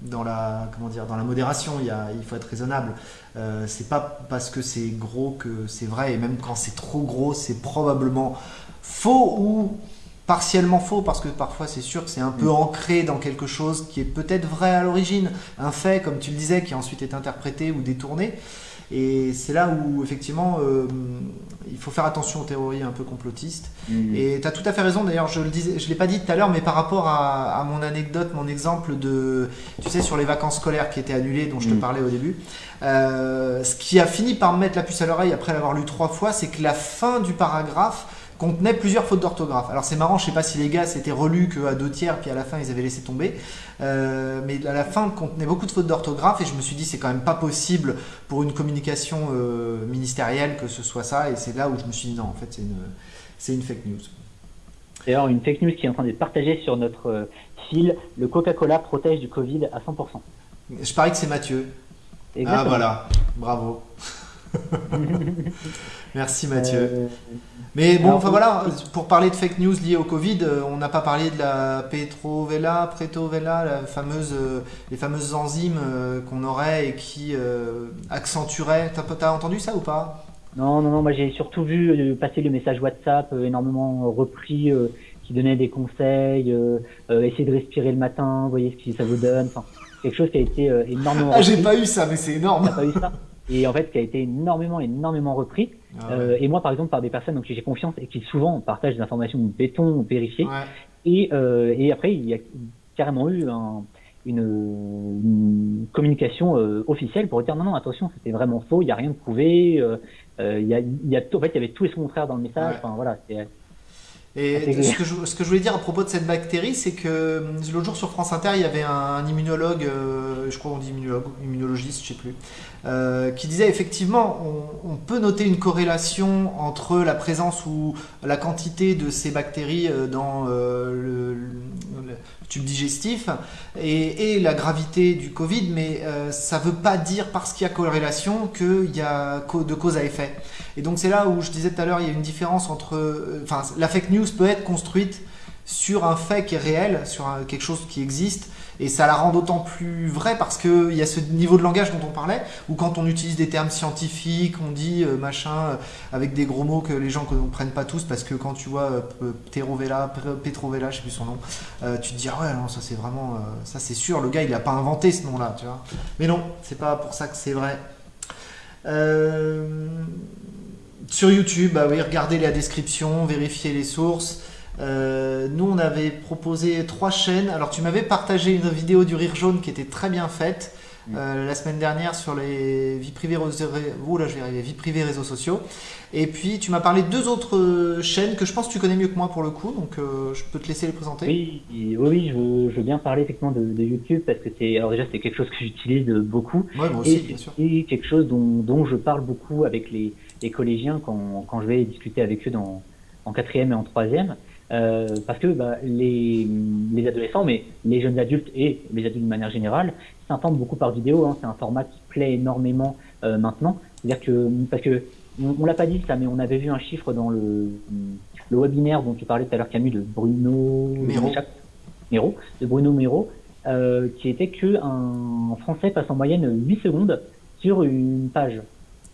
dans la, comment dire, dans la modération. Il, il faut être raisonnable. Euh, c'est pas parce que c'est gros que c'est vrai, et même quand c'est trop gros, c'est probablement faux ou partiellement faux, parce que parfois c'est sûr que c'est un peu mm. ancré dans quelque chose qui est peut-être vrai à l'origine, un fait, comme tu le disais, qui ensuite est interprété ou détourné. Et c'est là où, effectivement, euh, il faut faire attention aux théories un peu complotistes. Mmh. Et tu as tout à fait raison, d'ailleurs, je je l'ai pas dit tout à l'heure, mais par rapport à, mon anecdote, mon exemple de, tu sais, sur les vacances scolaires qui étaient annulées, dont je te mmh. parlais au début, euh, ce qui a fini par me mettre la puce à l'oreille après l'avoir lu trois fois, c'est que la fin du paragraphe contenait plusieurs fautes d'orthographe. Alors c'est marrant, je sais pas si les gars s'étaient relus qu'à deux tiers, puis à la fin ils avaient laissé tomber. Euh, mais à la fin contenait beaucoup de fautes d'orthographe et je me suis dit c'est quand même pas possible pour une communication euh, ministérielle que ce soit ça. Et c'est là où je me suis dit non, en fait c'est une, c'est une fake news.
D'ailleurs, une fake news qui est en train d'être partagée sur notre euh, fil, le Coca-Cola protège du Covid à 100%.
Je parie que c'est Mathieu. Ah voilà, bravo. Merci Mathieu. Euh, Mais bon, enfin voilà, pour parler de fake news liées au Covid, euh, on n'a pas parlé de la Petrovella, Pretovella, la fameuse, euh, les fameuses enzymes qu'on aurait et qui accentueraient. T'as as entendu ça ou pas?
Non, non, non. Moi, j'ai surtout vu passer le message WhatsApp énormément repris qui donnait des conseils, essayer de respirer le matin, voyez ce que ça vous donne. Enfin, quelque chose qui a été énormément.
Ah, j'ai pas eu ça, mais c'est énorme.
pas eu ça? et en fait qui a été énormément énormément repris ah euh, et moi par exemple par des personnes donc j'ai confiance et qui souvent partagent des informations béton vérifiées. Et, euh, et après il y a carrément eu un, une, une, communication euh, officielle pour dire non non attention c'était vraiment faux il y a rien de prouvé euh, euh, il y a il y a en fait il y avait tout et son contraire dans le message enfin voilà
Et ce que, je, ce que, je, voulais dire à propos de cette bactérie, c'est que l'autre jour sur France Inter, il y avait un, immunologue, euh, je crois qu'on dit immunologue, immunologiste, je sais plus, euh, qui disait effectivement, on, peut noter une corrélation entre la présence ou la quantité de ces bactéries dans le, le, tube digestif et, et, la gravité du Covid, mais ça ne veut pas dire parce qu'il y a corrélation qu'il y a de cause à effet. Et donc c'est là où je disais tout à l'heure, il y a une différence entre, enfin, la fake news peut être construite sur un fait qui est réel, sur quelque chose qui existe, et ça la rend d'autant plus vraie parce qu'il y a ce niveau de langage dont on parlait, où quand on utilise des termes scientifiques, on dit euh, machin euh, avec des gros mots que les gens ne comprennent pas tous, parce que quand tu vois euh, Petrovella, Petrovella, je sais plus son nom, tu te dis ah ouais non ça c'est vraiment, ça c'est sûr, le gars il n'a pas inventé ce nom-là, tu vois. Mais non, c'est pas pour ça que c'est vrai. sur YouTube, bah oui, regardez la description, vérifiez les sources. Euh, nous, on avait proposé trois chaînes. Alors, tu m'avais partagé une vidéo du Rire Jaune qui était très bien faite euh, la semaine dernière sur les vies privées, oh là, je vais vies privées réseaux sociaux. Et puis, tu m'as parlé de deux autres chaînes que je pense que tu connais mieux que moi pour le coup, donc euh, je peux te laisser les présenter.
Oui, oui, je veux, je veux bien parler effectivement de, YouTube parce que c'est, alors déjà, c'est quelque chose que j'utilise beaucoup.
Ouais, moi aussi, bien sûr.
Et quelque chose dont, dont, je parle beaucoup avec les, les collégiens quand, quand je vais discuter avec eux dans, en quatrième et en troisième. Euh, parce que bah, les, les, adolescents, mais les jeunes adultes et les adultes de manière générale, s'entendent beaucoup par vidéo. Hein, c'est un format qui plaît énormément euh, maintenant. C'est-à-dire que parce que on, l'a pas dit ça, mais on avait vu un chiffre dans le, le webinaire dont tu parlais tout à l'heure, Camus, de Bruno
Méro,
de Bruno Méro, euh, qui était que un Français passe en moyenne 8 secondes sur une page.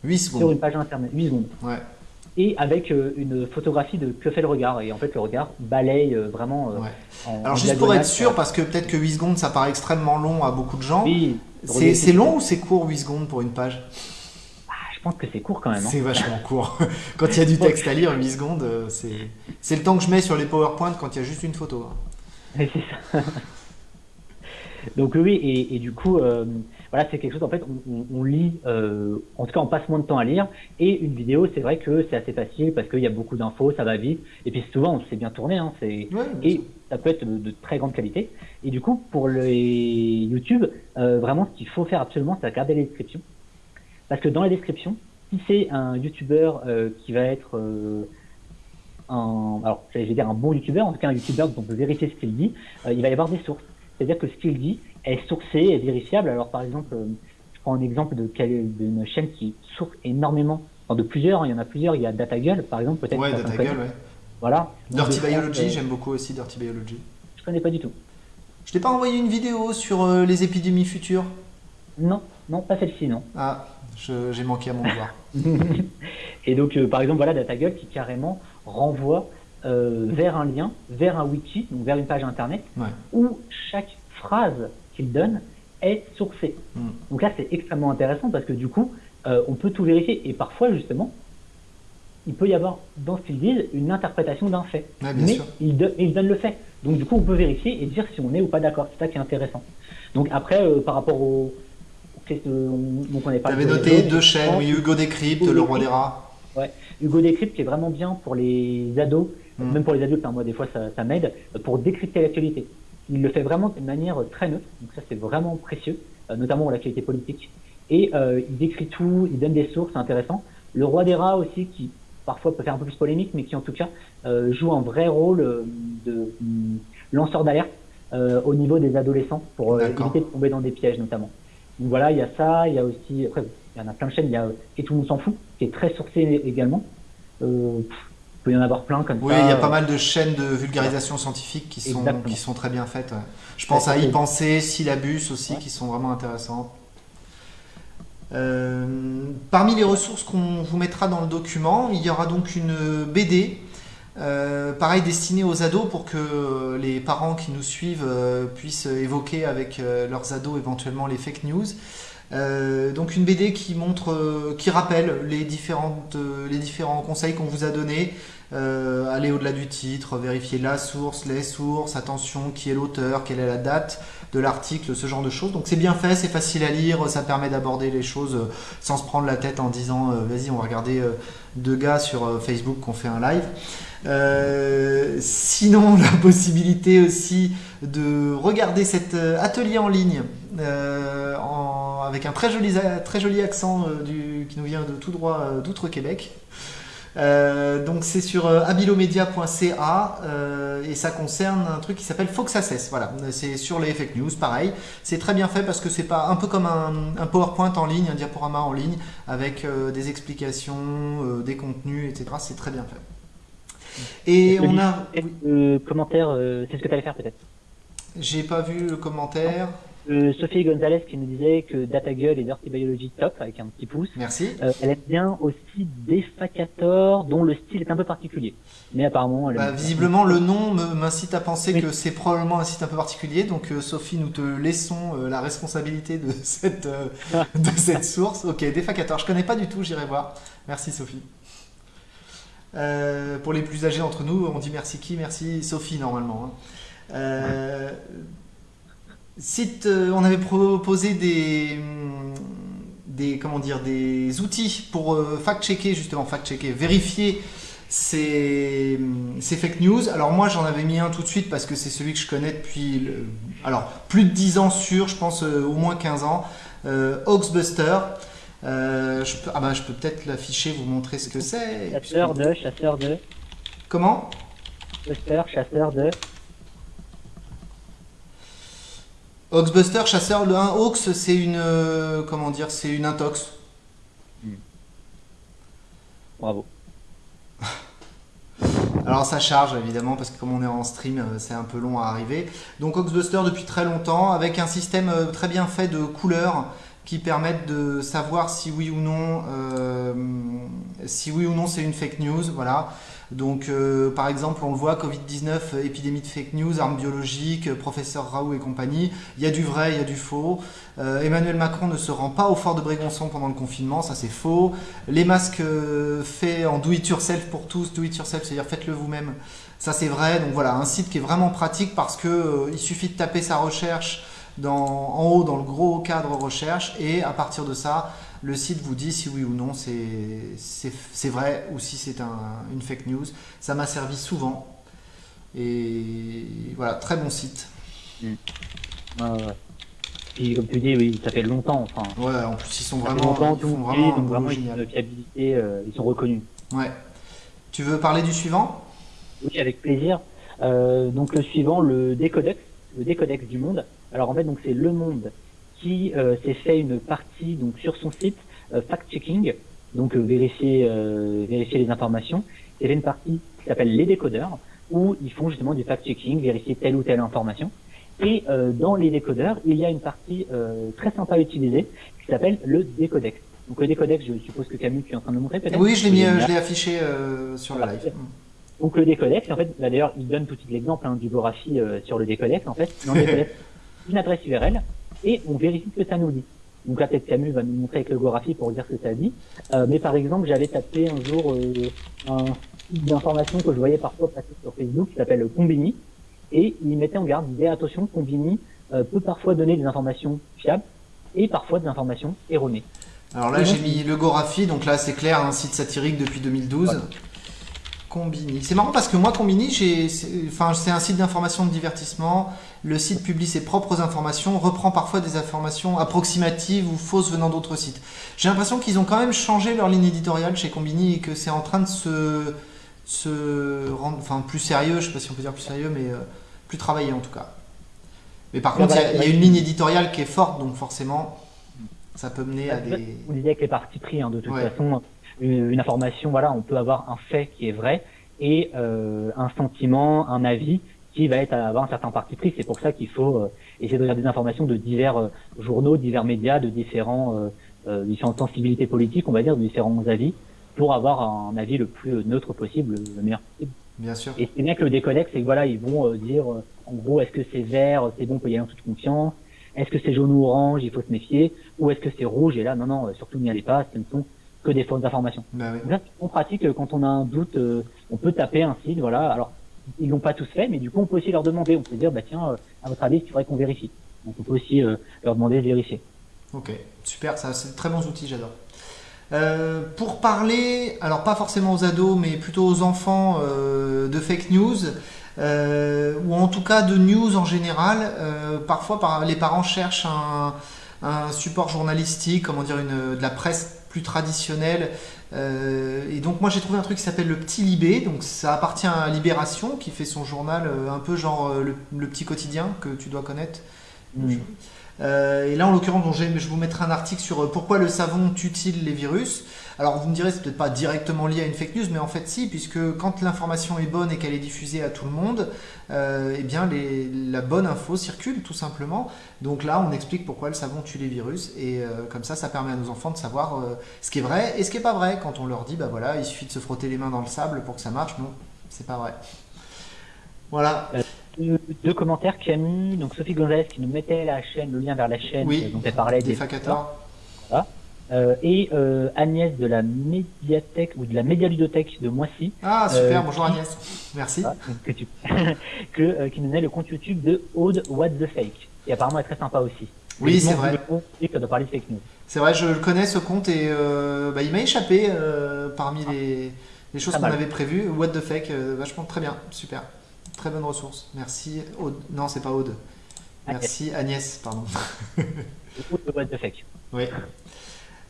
8 secondes.
Sur une page internet. 8 secondes.
Ouais
et avec euh, une photographie de que fait le regard. Et en fait, le regard balaye euh, vraiment.
Euh, Alors, juste pour être sûr, parce que peut-être que 8 secondes, ça paraît extrêmement long à beaucoup de gens. c'est long ou c'est court 8 secondes pour une page?
Ah, Je pense que c'est court quand même. Hein.
C'est vachement court. quand il y a du texte à lire, 8 secondes, c'est le temps que je mets sur les PowerPoint quand il y a juste une photo.
Hein. C'est ça. Donc oui, et, et du coup, voilà, c'est quelque chose, en fait, on, on lit, euh, en tout cas, on passe moins de temps à lire. Et une vidéo, c'est vrai que c'est assez facile parce qu'il y a beaucoup d'infos, ça va vite. Et puis souvent, c'est bien tourné, hein, c'est, et ça peut être de, très grande qualité. Et du coup, pour les YouTube, euh, vraiment, ce qu'il faut faire absolument, c'est regarder les descriptions. Parce que dans les descriptions, si c'est un YouTuber euh, qui va être euh, un, alors, je vais dire un bon YouTuber, en tout cas un YouTuber dont on peut vérifier ce qu'il dit, euh, il va y avoir des sources. C'est-à-dire que ce qu'il dit, est sourcée, est vérifiable. Alors par exemple, euh, je prends un exemple d'une chaîne qui source énormément, de plusieurs, il y en a plusieurs, il y a DataGull par exemple, peut-être.
Ouais, DataGull, ouais.
Voilà.
Dirty Biology, euh, j'aime beaucoup aussi Dirty Biology.
Je connais pas du tout.
Je t'ai pas envoyé une vidéo sur euh, les épidémies futures?
Non, non, pas celle-ci, non.
Ah, j'ai manqué à mon devoir.
Et donc, par exemple, voilà DataGull qui carrément renvoie vers un lien, vers un wiki, donc vers une page internet, où chaque phrase qu'il donne est sourcé. Hmm. Donc là, c'est extrêmement intéressant parce que du coup, euh, on peut tout vérifier. Et parfois, justement, il peut y avoir dans ce qu'ils disent une interprétation d'un fait. mais il, donne le fait. Donc du coup, on peut vérifier et dire si on est ou pas d'accord. C'est ça qui est intéressant. Donc après, euh, par rapport au...
Donc on pas. Tu avais noté deux chaînes, oui, Hugo Décrypte, Le Roi des Rats.
Ouais, Hugo Décrypte qui est vraiment bien pour les ados, hmm. même pour les adultes, hein, moi des fois ça, ça m'aide, pour décrypter l'actualité il le fait vraiment de manière très neutre, donc ça c'est vraiment précieux, euh, notamment pour l'actualité politique. Et euh, il décrit tout, il donne des sources, c'est intéressant. Le roi des rats aussi, qui parfois peut faire un peu plus polémique, mais qui en tout cas euh, joue un vrai rôle de lanceur d'alerte au niveau des adolescents pour éviter de tomber dans des pièges notamment. Donc voilà, il y a ça, il y a aussi, après, il y en a plein de chaînes, il y a Et tout le monde s'en fout, qui est très sourcé également. Euh, peut y en avoir plein comme
oui, ça. Oui, il y a pas mal de chaînes de vulgarisation scientifique qui sont, qui sont très bien faites. Je pense à y penser, Syllabus aussi, qui sont vraiment intéressantes. Euh, parmi les ressources qu'on vous mettra dans le document, il y aura donc une BD, euh, pareil destinée aux ados pour que les parents qui nous suivent euh, puissent évoquer avec leurs ados éventuellement les fake news. Donc une BD qui montre, qui rappelle les différentes, les différents conseils qu'on vous a donnés. aller au-delà du titre, vérifier la source, les sources, attention, qui est l'auteur, quelle est la date de l'article, ce genre de choses. Donc c'est bien fait, c'est facile à lire, ça permet d'aborder les choses sans se prendre la tête en disant vas-y on va regarder deux gars sur Facebook qui ont fait un live. Euh, sinon, la possibilité aussi de regarder cet euh, atelier en ligne euh, avec un très joli, joli accent qui nous vient de tout droit d'outre-Québec. Donc c'est sur abilomedia.ca et ça concerne un truc qui s'appelle Fox Access. Voilà, c'est sur les fake news, pareil. C'est très bien fait parce que c'est pas un peu comme un, PowerPoint en ligne, un diaporama en ligne avec des explications, des contenus, etc. C'est très bien fait.
Et on a. Le commentaire, euh, c'est ce que tu allais faire peut-être?
J'ai pas vu le commentaire.
Euh, Sophie Gonzalez qui nous disait que Data Girl et Dirty Biology top avec un petit pouce.
Merci.
Euh, elle aime bien aussi Defacator dont le style est un peu particulier. Mais apparemment,
bah, visiblement le nom m'incite à penser que c'est probablement un site un peu particulier. Donc Sophie, nous te laissons la responsabilité de cette de cette source. Ok, Defacator, je connais pas du tout, j'irai voir. Merci Sophie. Euh, pour les plus âgés d'entre nous, on dit merci qui? Merci Sophie normalement. Hein. Euh, euh, on avait proposé des, des, comment dire, des outils pour fact-checker, justement, fact-checker, vérifier ces, ces, fake news. Alors moi j'en avais mis un tout de suite parce que c'est celui que je connais depuis alors, plus de 10 ans sur, je pense au moins 15 ans, Oxbuster. Euh, je peux, ah bah, je peux peut-être l'afficher, vous montrer ce que c'est.
Chasseur de, chasseur de.
Comment?
Buster, chasseur de.
Oxbuster, chasseur de 1. Ox, c'est une. Euh, comment dire C'est une intox. Hmm.
Bravo.
Alors ça charge évidemment parce que comme on est en stream, euh, c'est un peu long à arriver. Donc Oxbuster depuis très longtemps avec un système très bien fait de couleurs qui permettent de savoir si oui ou non, euh, si oui ou non c'est une fake news. Voilà. Donc, euh, par exemple, on le voit, Covid-19, épidémie de fake news, armes biologiques, professeur Raoult et compagnie. Il y a du vrai, il y a du faux. Euh, Emmanuel Macron ne se rend pas au fort de Brégançon pendant le confinement, ça c'est faux. Les masques faits en do it yourself pour tous, do it yourself, c'est-à-dire faites-le vous-même, ça c'est vrai. Donc voilà, un site qui est vraiment pratique parce que il suffit de taper sa recherche en haut dans le gros cadre recherche et à partir de ça, le site vous dit si oui ou non c'est vrai ou si c'est un, une fake news. Ça m'a servi souvent. Et voilà, très bon site.
Mm. Et comme tu dis, oui, ça fait longtemps. Enfin,
ouais, en plus ils sont vraiment,
ils font vraiment, donc vraiment une fiabilité, euh, ils sont reconnus.
Ouais. Tu veux parler du suivant?
Oui, avec plaisir. Euh, donc le suivant, le décodex, le décodex du monde. Alors en fait, donc c'est Le Monde qui euh, s'est fait une partie donc sur son site euh, fact-checking, donc euh, vérifier vérifier les informations. Il y avait une partie qui s'appelle les décodeurs où ils font justement du fact-checking, vérifier telle ou telle information. Et dans les décodeurs, il y a une partie très sympa à utiliser qui s'appelle le décodex. Donc le décodex, je suppose que Camille, tu es en train de le montrer peut-être?
Oui, je l'ai mis, je l'ai affiché sur le live.
Donc le décodex, en fait, bah, d'ailleurs, il donne tout de suite l'exemple hein, du graphie sur le décodex. En fait, dans le décodex, une adresse URL et on vérifie ce que ça nous dit. Donc là, peut-être Camus va nous montrer avec le graphie pour dire ce que ça dit. Euh, mais par exemple, j'avais tapé un jour euh, un site d'information que je voyais parfois passer sur Facebook qui s'appelle Combini. Et il mettait en garde, il disait attention, Combini euh, peut parfois donner des informations fiables et parfois des informations erronées.
Alors là, j'ai mis le Gorafi, donc là c'est clair, un site satirique depuis 2012. Combini. C'est marrant parce que moi, Combini, enfin, c'est un site d'information de divertissement. Le site publie ses propres informations, reprend parfois des informations approximatives ou fausses venant d'autres sites. J'ai l'impression qu'ils ont quand même changé leur ligne éditoriale chez Combini et que c'est en train de se, se rendre enfin, plus sérieux, je ne sais pas si on peut dire plus sérieux, mais euh, plus travaillé en tout cas. Mais par contre, il y, a une ligne éditoriale qui est forte, donc forcément, ça peut mener à des.
Vous disiez avec les parties pris, hein, de toute façon une, information, voilà, on peut avoir un fait qui est vrai et euh, un sentiment, un avis qui va être avoir un certain parti pris. C'est pour ça qu'il faut euh, essayer de regarder des informations de divers euh, journaux, divers médias, de différents différentes sensibilités politiques, on va dire, de différents avis, pour avoir un avis le plus neutre possible, le meilleur possible.
Bien sûr.
Et c'est bien que le déconnecte, c'est que voilà, ils vont dire, en gros, est-ce que c'est vert, c'est bon, on peut y aller en toute confiance est-ce que c'est jaune ou orange, il faut se méfier, ou est-ce que c'est rouge, et là, non, non, surtout n'y allez pas, ce ne sont que des fausses informations.
Bah oui.
Là, on pratique, quand on a un doute, on peut taper un site, voilà, alors, ils l'ont pas tous fait, mais du coup, on peut aussi leur demander, on peut dire, bah tiens, à votre avis, il faudrait qu'on vérifie. Donc, on peut aussi leur demander de vérifier.
Ok, super, ça, c'est de très bons outils, j'adore. Euh, pour parler, alors pas forcément aux ados, mais plutôt aux enfants euh, de fake news, euh, ou en tout cas de news en général, parfois par, les parents cherchent un, support journalistique, comment dire, une, de la presse plus traditionnelle. et donc moi j'ai trouvé un truc qui s'appelle le Petit Libé, donc ça appartient à Libération, qui fait son journal un peu genre le, petit quotidien que tu dois connaître. Mm. Euh, et là, en l'occurrence, je vous mettrai un article sur euh, pourquoi le savon tue-t-il les virus. Alors, vous me direz, c'est peut-être pas directement lié à une fake news, mais en fait, si, puisque quand l'information est bonne et qu'elle est diffusée à tout le monde, euh, eh bien, la bonne info circule, tout simplement. Donc là, on explique pourquoi le savon tue les virus, et comme ça, ça permet à nos enfants de savoir ce qui est vrai et ce qui est pas vrai. Quand on leur dit, bah voilà, il suffit de se frotter les mains dans le sable pour que ça marche, non, c'est pas vrai. Voilà
deux, commentaires qui eu donc Sophie Gonzalez qui nous mettait la chaîne, le lien vers la chaîne
oui,
dont elle parlait
des,
Voilà. Euh, et euh, Agnès de la médiathèque ou de la médialudothèque de Moissy.
Ah super, euh, bonjour Agnès, merci.
que tu, que, qui nous donnait le compte YouTube de Aude What the Fake, et apparemment est très sympa aussi.
Oui, c'est vrai.
Et parler de fake news.
C'est vrai, je le connais ce compte et bah, il m'a échappé parmi les, les choses qu'on avait prévues. What the Fake, vachement très bien, super. Très bonne ressource. Merci Aude. Non, c'est pas Aude. Merci Agnès, pardon. oui.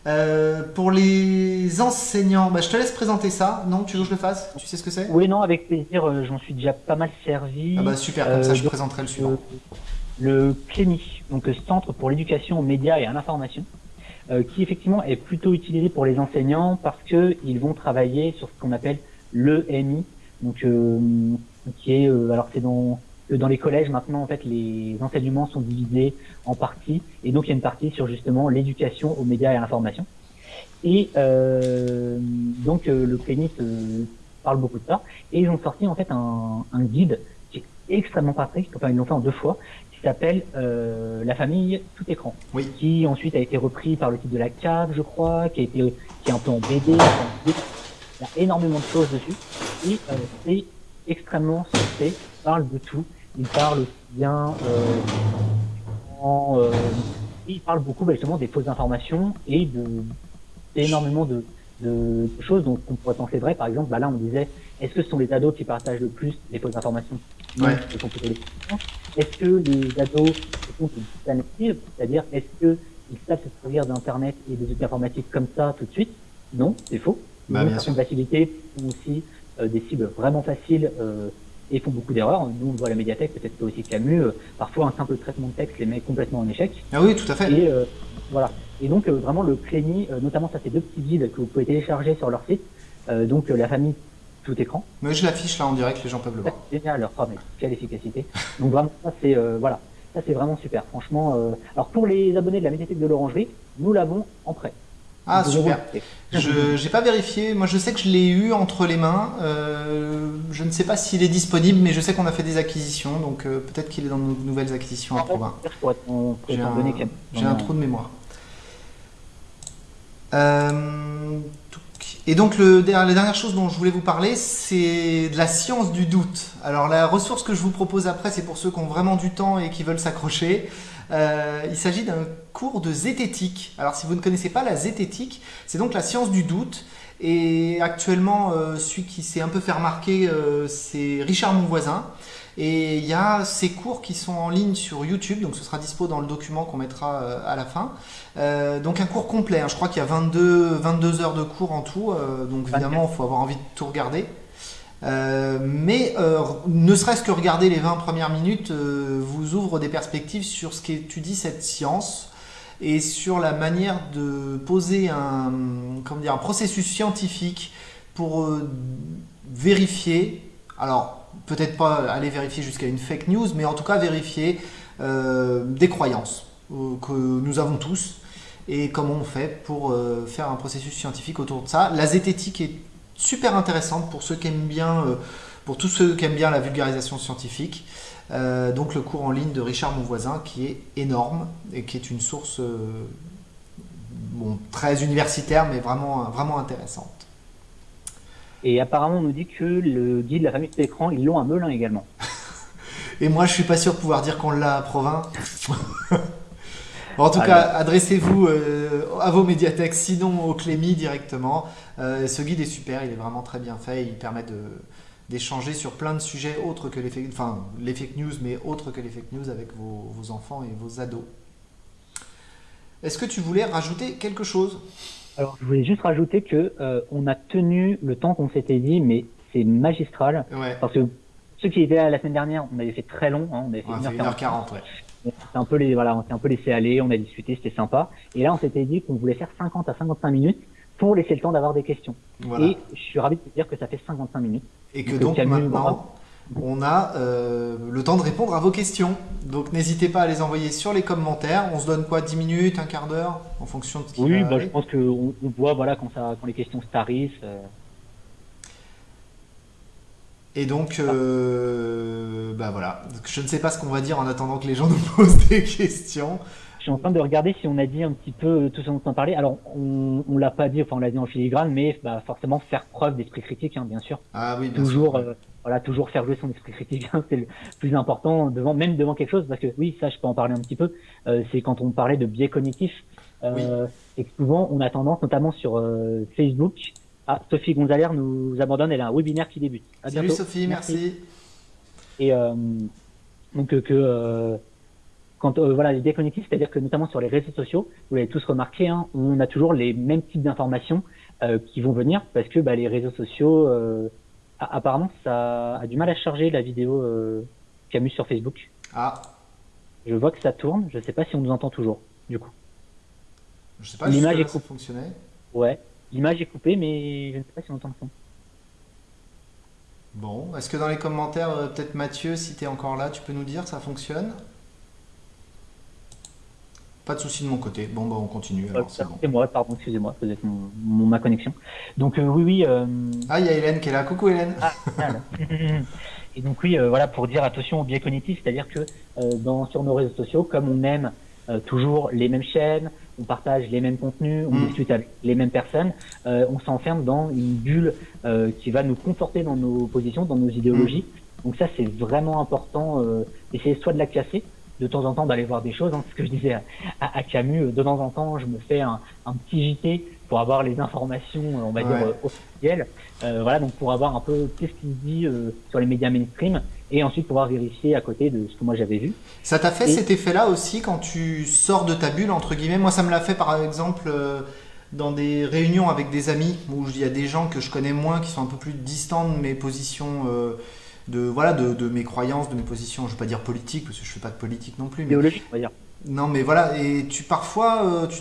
Euh, pour les enseignants, bah, je te laisse présenter ça. Non, tu veux que je le fasse? Tu sais ce que c'est?
Oui, non, avec plaisir. Euh, j'en suis déjà pas mal servi.
Ah bah super, comme ça je euh, présenterai le suivant.
le CLEMI, donc Centre pour l'éducation aux médias et à l'information, qui effectivement est plutôt utilisé pour les enseignants parce qu'ils vont travailler sur ce qu'on appelle l'EMI, donc qui est euh, alors c'est dans dans les collèges maintenant en fait les enseignements sont divisés en parties. Et donc il y a une partie sur justement l'éducation aux médias et à l'information. Et euh, donc euh, le CLENIS euh, parle beaucoup de ça. Et ils ont sorti en fait un, un guide qui est extrêmement pratique enfin ils l'ont fait en deux fois. Qui s'appelle euh, la famille tout écran.
Oui.
qui ensuite a été repris par le titre de la cave je crois qui a été qui est un peu en BD il y a énormément de choses dessus. Et c'est extrêmement il parle de tout. Il parle aussi bien euh, euh, il parle beaucoup bah, justement des fausses informations et de énormément de, de, choses dont on pourrait penser vrai. Par exemple, bah là on disait est-ce que ce sont les ados qui partagent le plus les fausses informations?
Ouais.
Est-ce que les ados sont une c'est-à-dire est-ce que ils savent se servir d'internet et des outils informatiques comme ça tout de suite? Non, c'est faux.
Bah, bien sûr.
facilité aussi euh, des cibles vraiment faciles euh, et font beaucoup d'erreurs. Nous, on voit la médiathèque, peut-être aussi Camus, euh, parfois un simple traitement de texte les met complètement en échec.
Ah oui, tout à fait.
Et voilà. Et donc vraiment le Clény, notamment ça c'est deux petits guides que vous pouvez télécharger sur leur site. donc la famille tout écran.
Mais je l'affiche là en direct, les gens peuvent le voir.
Génial, leur oh, mais quelle efficacité. donc vraiment ça c'est voilà, ça c'est vraiment super. Franchement, alors pour les abonnés de la médiathèque de l'Orangerie, nous l'avons en prêt.
Ah super. Je n'ai pas vérifié. Moi, je sais que je l'ai eu entre les mains. Euh, je ne sais pas s'il est disponible, mais je sais qu'on a fait des acquisitions, donc euh, peut-être qu'il est dans nos nouvelles acquisitions à Provins. J'ai un, trou de mémoire. Euh, et donc, le, la dernière chose dont je voulais vous parler, c'est de la science du doute. Alors, la ressource que je vous propose après, c'est pour ceux qui ont vraiment du temps et qui veulent s'accrocher. Euh, il s'agit d'un cours de zététique. Alors si vous ne connaissez pas la zététique, c'est donc la science du doute. Et actuellement, euh, celui qui s'est un peu fait remarquer, euh, c'est Richard Monvoisin. Et il y a ces cours qui sont en ligne sur YouTube, donc ce sera dispo dans le document qu'on mettra à la fin. donc un cours complet, hein. je crois qu'il y a 22, 22 heures de cours en tout, donc évidemment il faut avoir envie de tout regarder. Euh, mais euh, ne serait-ce que regarder les 20 premières minutes euh, vous ouvre des perspectives sur ce qu'étudie cette science et sur la manière de poser un, comment dire, un processus scientifique pour vérifier, alors peut-être pas aller vérifier jusqu'à une fake news, mais en tout cas vérifier des croyances que nous avons tous et comment on fait pour faire un processus scientifique autour de ça. La zététique est super intéressante pour ceux qui aiment bien euh, pour tous ceux qui aiment bien la vulgarisation scientifique. donc le cours en ligne de Richard Monvoisin qui est énorme et qui est une source bon, très universitaire mais vraiment, vraiment intéressante.
Et apparemment on nous dit que le guide de la famille d'écran, ils l'ont à Melun également.
et moi je suis pas sûr de pouvoir dire qu'on l'a à Provins. en tout cas, adressez-vous euh, à vos médiathèques, sinon au Clémy directement. Euh, ce guide est super, il est vraiment très bien fait. Il permet d'échanger sur plein de sujets autres que les fake, enfin, les fake news, mais autres que les fake news avec vos, enfants et vos ados. Est-ce que tu voulais rajouter quelque chose?
Alors, je voulais juste rajouter que euh, on a tenu le temps qu'on s'était dit, mais c'est magistral. Parce que ceux qui étaient là la semaine dernière, on avait fait très long, hein, on avait fait, 1h40. Ouais on s'est un peu les, voilà, on s'est un peu laissé aller, on a discuté, c'était sympa. Et là, on s'était dit qu'on voulait faire 50 à 55 minutes pour laisser le temps d'avoir des questions. Et je suis ravi de te dire que ça fait 55 minutes.
Et que donc, maintenant, on a euh, le temps de répondre à vos questions. Donc n'hésitez pas à les envoyer sur les commentaires. On se donne quoi 10 minutes, un quart d'heure en fonction de ce qui
Oui, bah, je pense qu'on on voit voilà, quand, ça, quand les questions se tarissent. Euh,
et donc, euh, bah voilà. Je ne sais pas ce qu'on va dire en attendant que les gens nous posent des questions.
Je suis en train de regarder si on a dit un petit peu tout ce dont on parlait. Alors, on, on l'a pas dit, enfin on l'a dit en filigrane, mais bah, forcément faire preuve d'esprit critique, hein, bien sûr.
Ah oui, bien
toujours,
sûr.
Euh, voilà, toujours faire jouer son esprit critique, hein, c'est le plus important devant, même devant quelque chose, parce que oui, ça, je peux en parler un petit peu. Euh, c'est quand on parlait de biais cognitifs, euh, et que souvent on a tendance, notamment sur euh, Facebook, ah, Sophie Gonzalez nous abandonne, elle a un webinaire qui débute.
Salut Sophie, merci.
Et euh, donc euh, que euh, quand voilà les déconnectifs, c'est-à-dire que notamment sur les réseaux sociaux, vous l'avez tous remarqué, hein, on a toujours les mêmes types d'informations qui vont venir parce que bah, les réseaux sociaux, apparemment, ça a du mal à charger la vidéo Camus sur Facebook.
Ah.
Je vois que ça tourne. Je ne sais pas si on nous entend toujours. Du coup.
Je sais pas. L'image est fonctionné.
Ouais. L'image est coupée, mais je ne sais pas si on entend le son.
Bon, est-ce que dans les commentaires, euh, peut-être Mathieu, si tu es encore là, tu peux nous dire ça fonctionne? Pas de souci de mon côté. Bon, bah, on continue.
c'est moi, pardon, excusez-moi, peut-être ma connexion. Donc, euh, oui, oui. Euh,
ah, il y a Hélène qui est là. Coucou Hélène. Ah,
Et donc, oui, voilà, pour dire attention au biais cognitif, c'est-à-dire que dans, sur nos réseaux sociaux, comme on aime toujours les mêmes chaînes, on partage les mêmes contenus, on mm. discute avec les mêmes personnes, euh, on s'enferme dans une bulle euh, qui va nous conforter dans nos positions, dans nos idéologies. Mm. Donc ça, c'est vraiment important euh, d'essayer soit de la casser, de temps en temps d'aller voir des choses. Hein, ce que je disais à, Camus, de temps en temps, je me fais un, un petit JT pour avoir les informations, on va dire, officielles. voilà, donc pour avoir un peu qu'est-ce qu'il dit sur les médias mainstream et ensuite pouvoir vérifier à côté de ce que moi j'avais vu.
Ça t'a fait cet effet-là aussi quand tu sors de ta bulle, entre guillemets? Moi, ça me l'a fait par exemple euh, dans des réunions avec des amis où il y a des gens que je connais moins qui sont un peu plus distants de mes positions. Euh, de voilà de, mes croyances, de mes positions, je ne veux pas dire politique parce que je fais pas de politique non plus.
Mais... Idéologique, on va dire.
Non, mais voilà, et tu parfois, euh, tu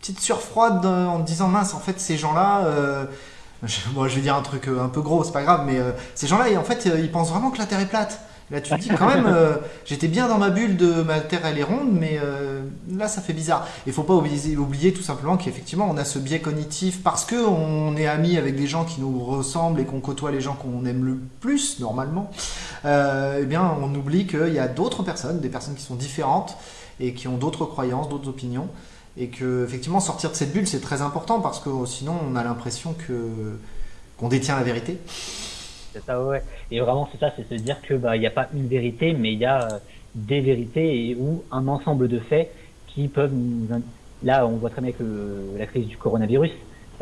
petite surfroide en te disant mince, en fait, ces gens-là, je, je vais dire un truc euh, un peu gros, c'est pas grave, mais euh, ces gens-là, en fait, euh, ils pensent vraiment que la Terre est plate. Là, tu te dis quand même, j'étais bien dans ma bulle de ma Terre, elle est ronde, mais là, ça fait bizarre. Il faut pas oublier, oublier tout simplement qu'effectivement, on a ce biais cognitif parce que on est amis avec des gens qui nous ressemblent et qu'on côtoie les gens qu'on aime le plus normalement. eh bien, on oublie qu'il y a d'autres personnes, des personnes qui sont différentes et qui ont d'autres croyances, d'autres opinions et que effectivement sortir de cette bulle c'est très important parce que sinon on a l'impression que qu'on détient la vérité.
C'est ça ouais. Et vraiment c'est ça, c'est se dire que bah il n'y a pas une vérité mais il y a euh, des vérités ou un ensemble de faits qui peuvent nous là on voit très bien que la crise du coronavirus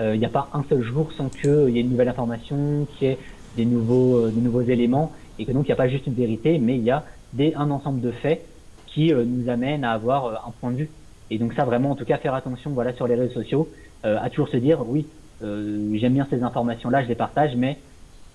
euh, il n'y a pas un seul jour sans qu'il y ait une nouvelle information, qu'il y ait des nouveaux, euh, des nouveaux éléments, et que donc il n'y a pas juste une vérité, mais il y a des, un ensemble de faits qui nous amènent à avoir un point de vue. Et donc ça, vraiment, en tout cas, faire attention voilà, sur les réseaux sociaux, euh, à toujours se dire, oui, euh, j'aime bien ces informations-là, je les partage, mais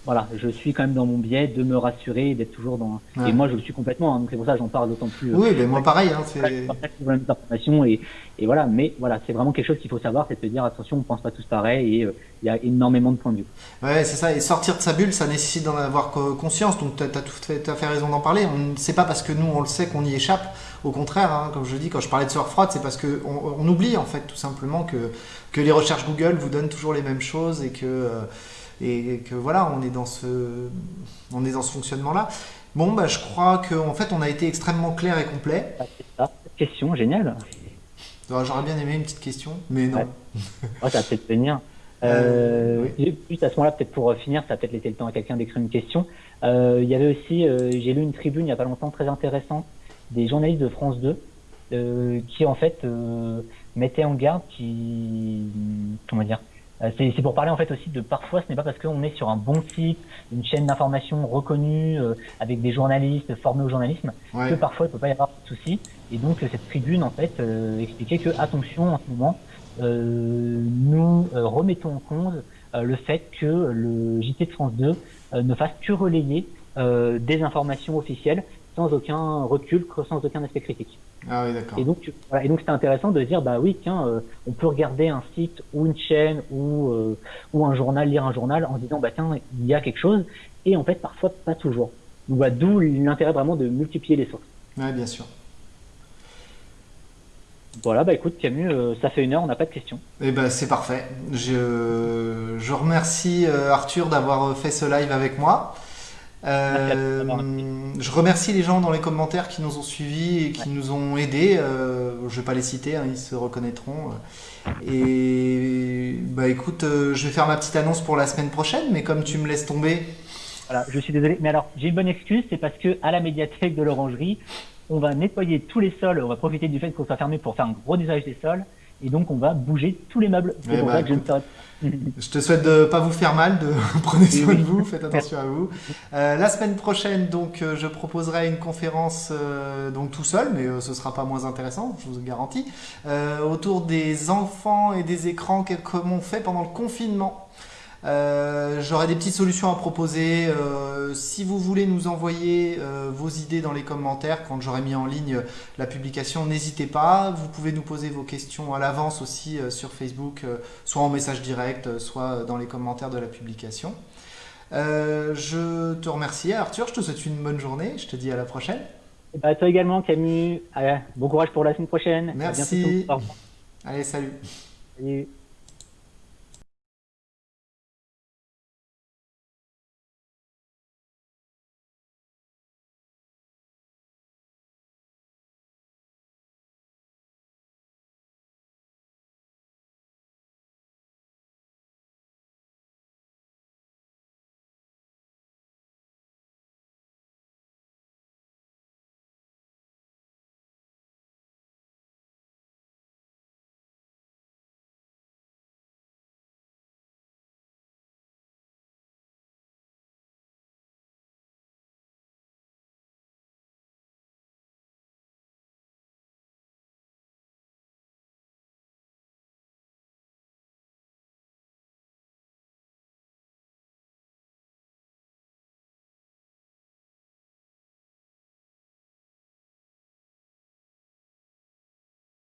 voilà, je suis quand même dans mon biais de me rassurer, d'être toujours dans. Et moi, je le suis complètement. Hein, donc c'est pour ça que j'en parle d'autant plus.
Euh, oui, mais moi pareil. Hein,
c'est. informations et, et voilà, mais voilà, c'est vraiment quelque chose qu'il faut savoir, c'est de se dire attention, on pense pas tous pareil et il y a énormément de points de vue.
Ouais, c'est ça. Et sortir de sa bulle, ça nécessite d'en avoir conscience. Donc tu as, tout fait, as fait raison d'en parler. On sait pas parce que nous on le sait qu'on y échappe. Au contraire, hein, comme je dis, quand je parlais de sueur froide, c'est parce qu'on on oublie en fait tout simplement que, que les recherches Google vous donnent toujours les mêmes choses et que, et que voilà, on est dans ce, on est dans ce fonctionnement-là. Bon, bah, je crois qu'en en fait, on a été extrêmement clair et complet.
Ah, c'est ça. Question, génial.
J'aurais bien aimé une petite question, mais non.
Ouais. ça va peut-être venir. Euh, euh Juste à ce moment-là, peut-être pour finir, ça a peut-être laissé le temps à quelqu'un d'écrire une question. Euh, il y avait aussi, euh, j'ai lu une tribune il n'y a pas longtemps très intéressante des journalistes de France 2 euh, qui en fait mettaient en garde, qui comment dire, c'est pour parler en fait aussi de parfois ce n'est pas parce qu'on est sur un bon site, une chaîne d'information reconnue avec des journalistes formés au journalisme que parfois il peut pas y avoir de soucis. Et donc cette tribune en fait expliquait que attention en ce moment euh, nous euh, remettons en cause euh, le fait que le JT de France 2 ne fasse que relayer des informations officielles sans aucun recul, sans aucun aspect critique.
Ah oui, d'accord.
Et donc, voilà, et donc c'était intéressant de dire, bah oui, tiens, on peut regarder un site ou une chaîne ou ou un journal, lire un journal en disant, bah tiens, il y a quelque chose, et en fait, parfois pas toujours. Donc, bah, d'où l'intérêt vraiment de multiplier les sources.
Oui, bien sûr.
Voilà, bah écoute Camus, euh, ça fait une heure, on n'a pas de questions.
Eh ben c'est parfait. Je, je remercie euh, Arthur d'avoir fait ce live avec moi. Euh, je remercie les gens dans les commentaires qui nous ont suivis et qui nous ont aidés. je ne vais pas les citer, hein, ils se reconnaîtront. Et bah écoute, je vais faire ma petite annonce pour la semaine prochaine, mais comme tu me laisses tomber.
Voilà, je suis désolé, mais alors j'ai une bonne excuse, c'est parce que à la médiathèque de l'Orangerie, on va nettoyer tous les sols, on va profiter du fait qu'on soit fermé pour faire un gros usage des sols, et donc on va bouger tous les meubles.
Bah, je, te souhaite de pas vous faire mal, de prenez soin de vous, faites attention à vous. Euh, la semaine prochaine, donc, euh, je proposerai une conférence euh, donc tout seul, mais ce sera pas moins intéressant, je vous garantis, autour des enfants et des écrans, comment on fait pendant le confinement. Euh, J'aurai des petites solutions à proposer. Euh, si vous voulez nous envoyer euh, vos idées dans les commentaires quand j'aurai mis en ligne la publication, n'hésitez pas. Vous pouvez nous poser vos questions à l'avance aussi sur Facebook, soit en message direct, soit dans les commentaires de la publication. je te remercie Arthur, je te souhaite une bonne journée, je te dis à la prochaine.
Et bah, toi également Camus, bon courage pour la semaine prochaine.
Merci. Allez, salut.
Salut.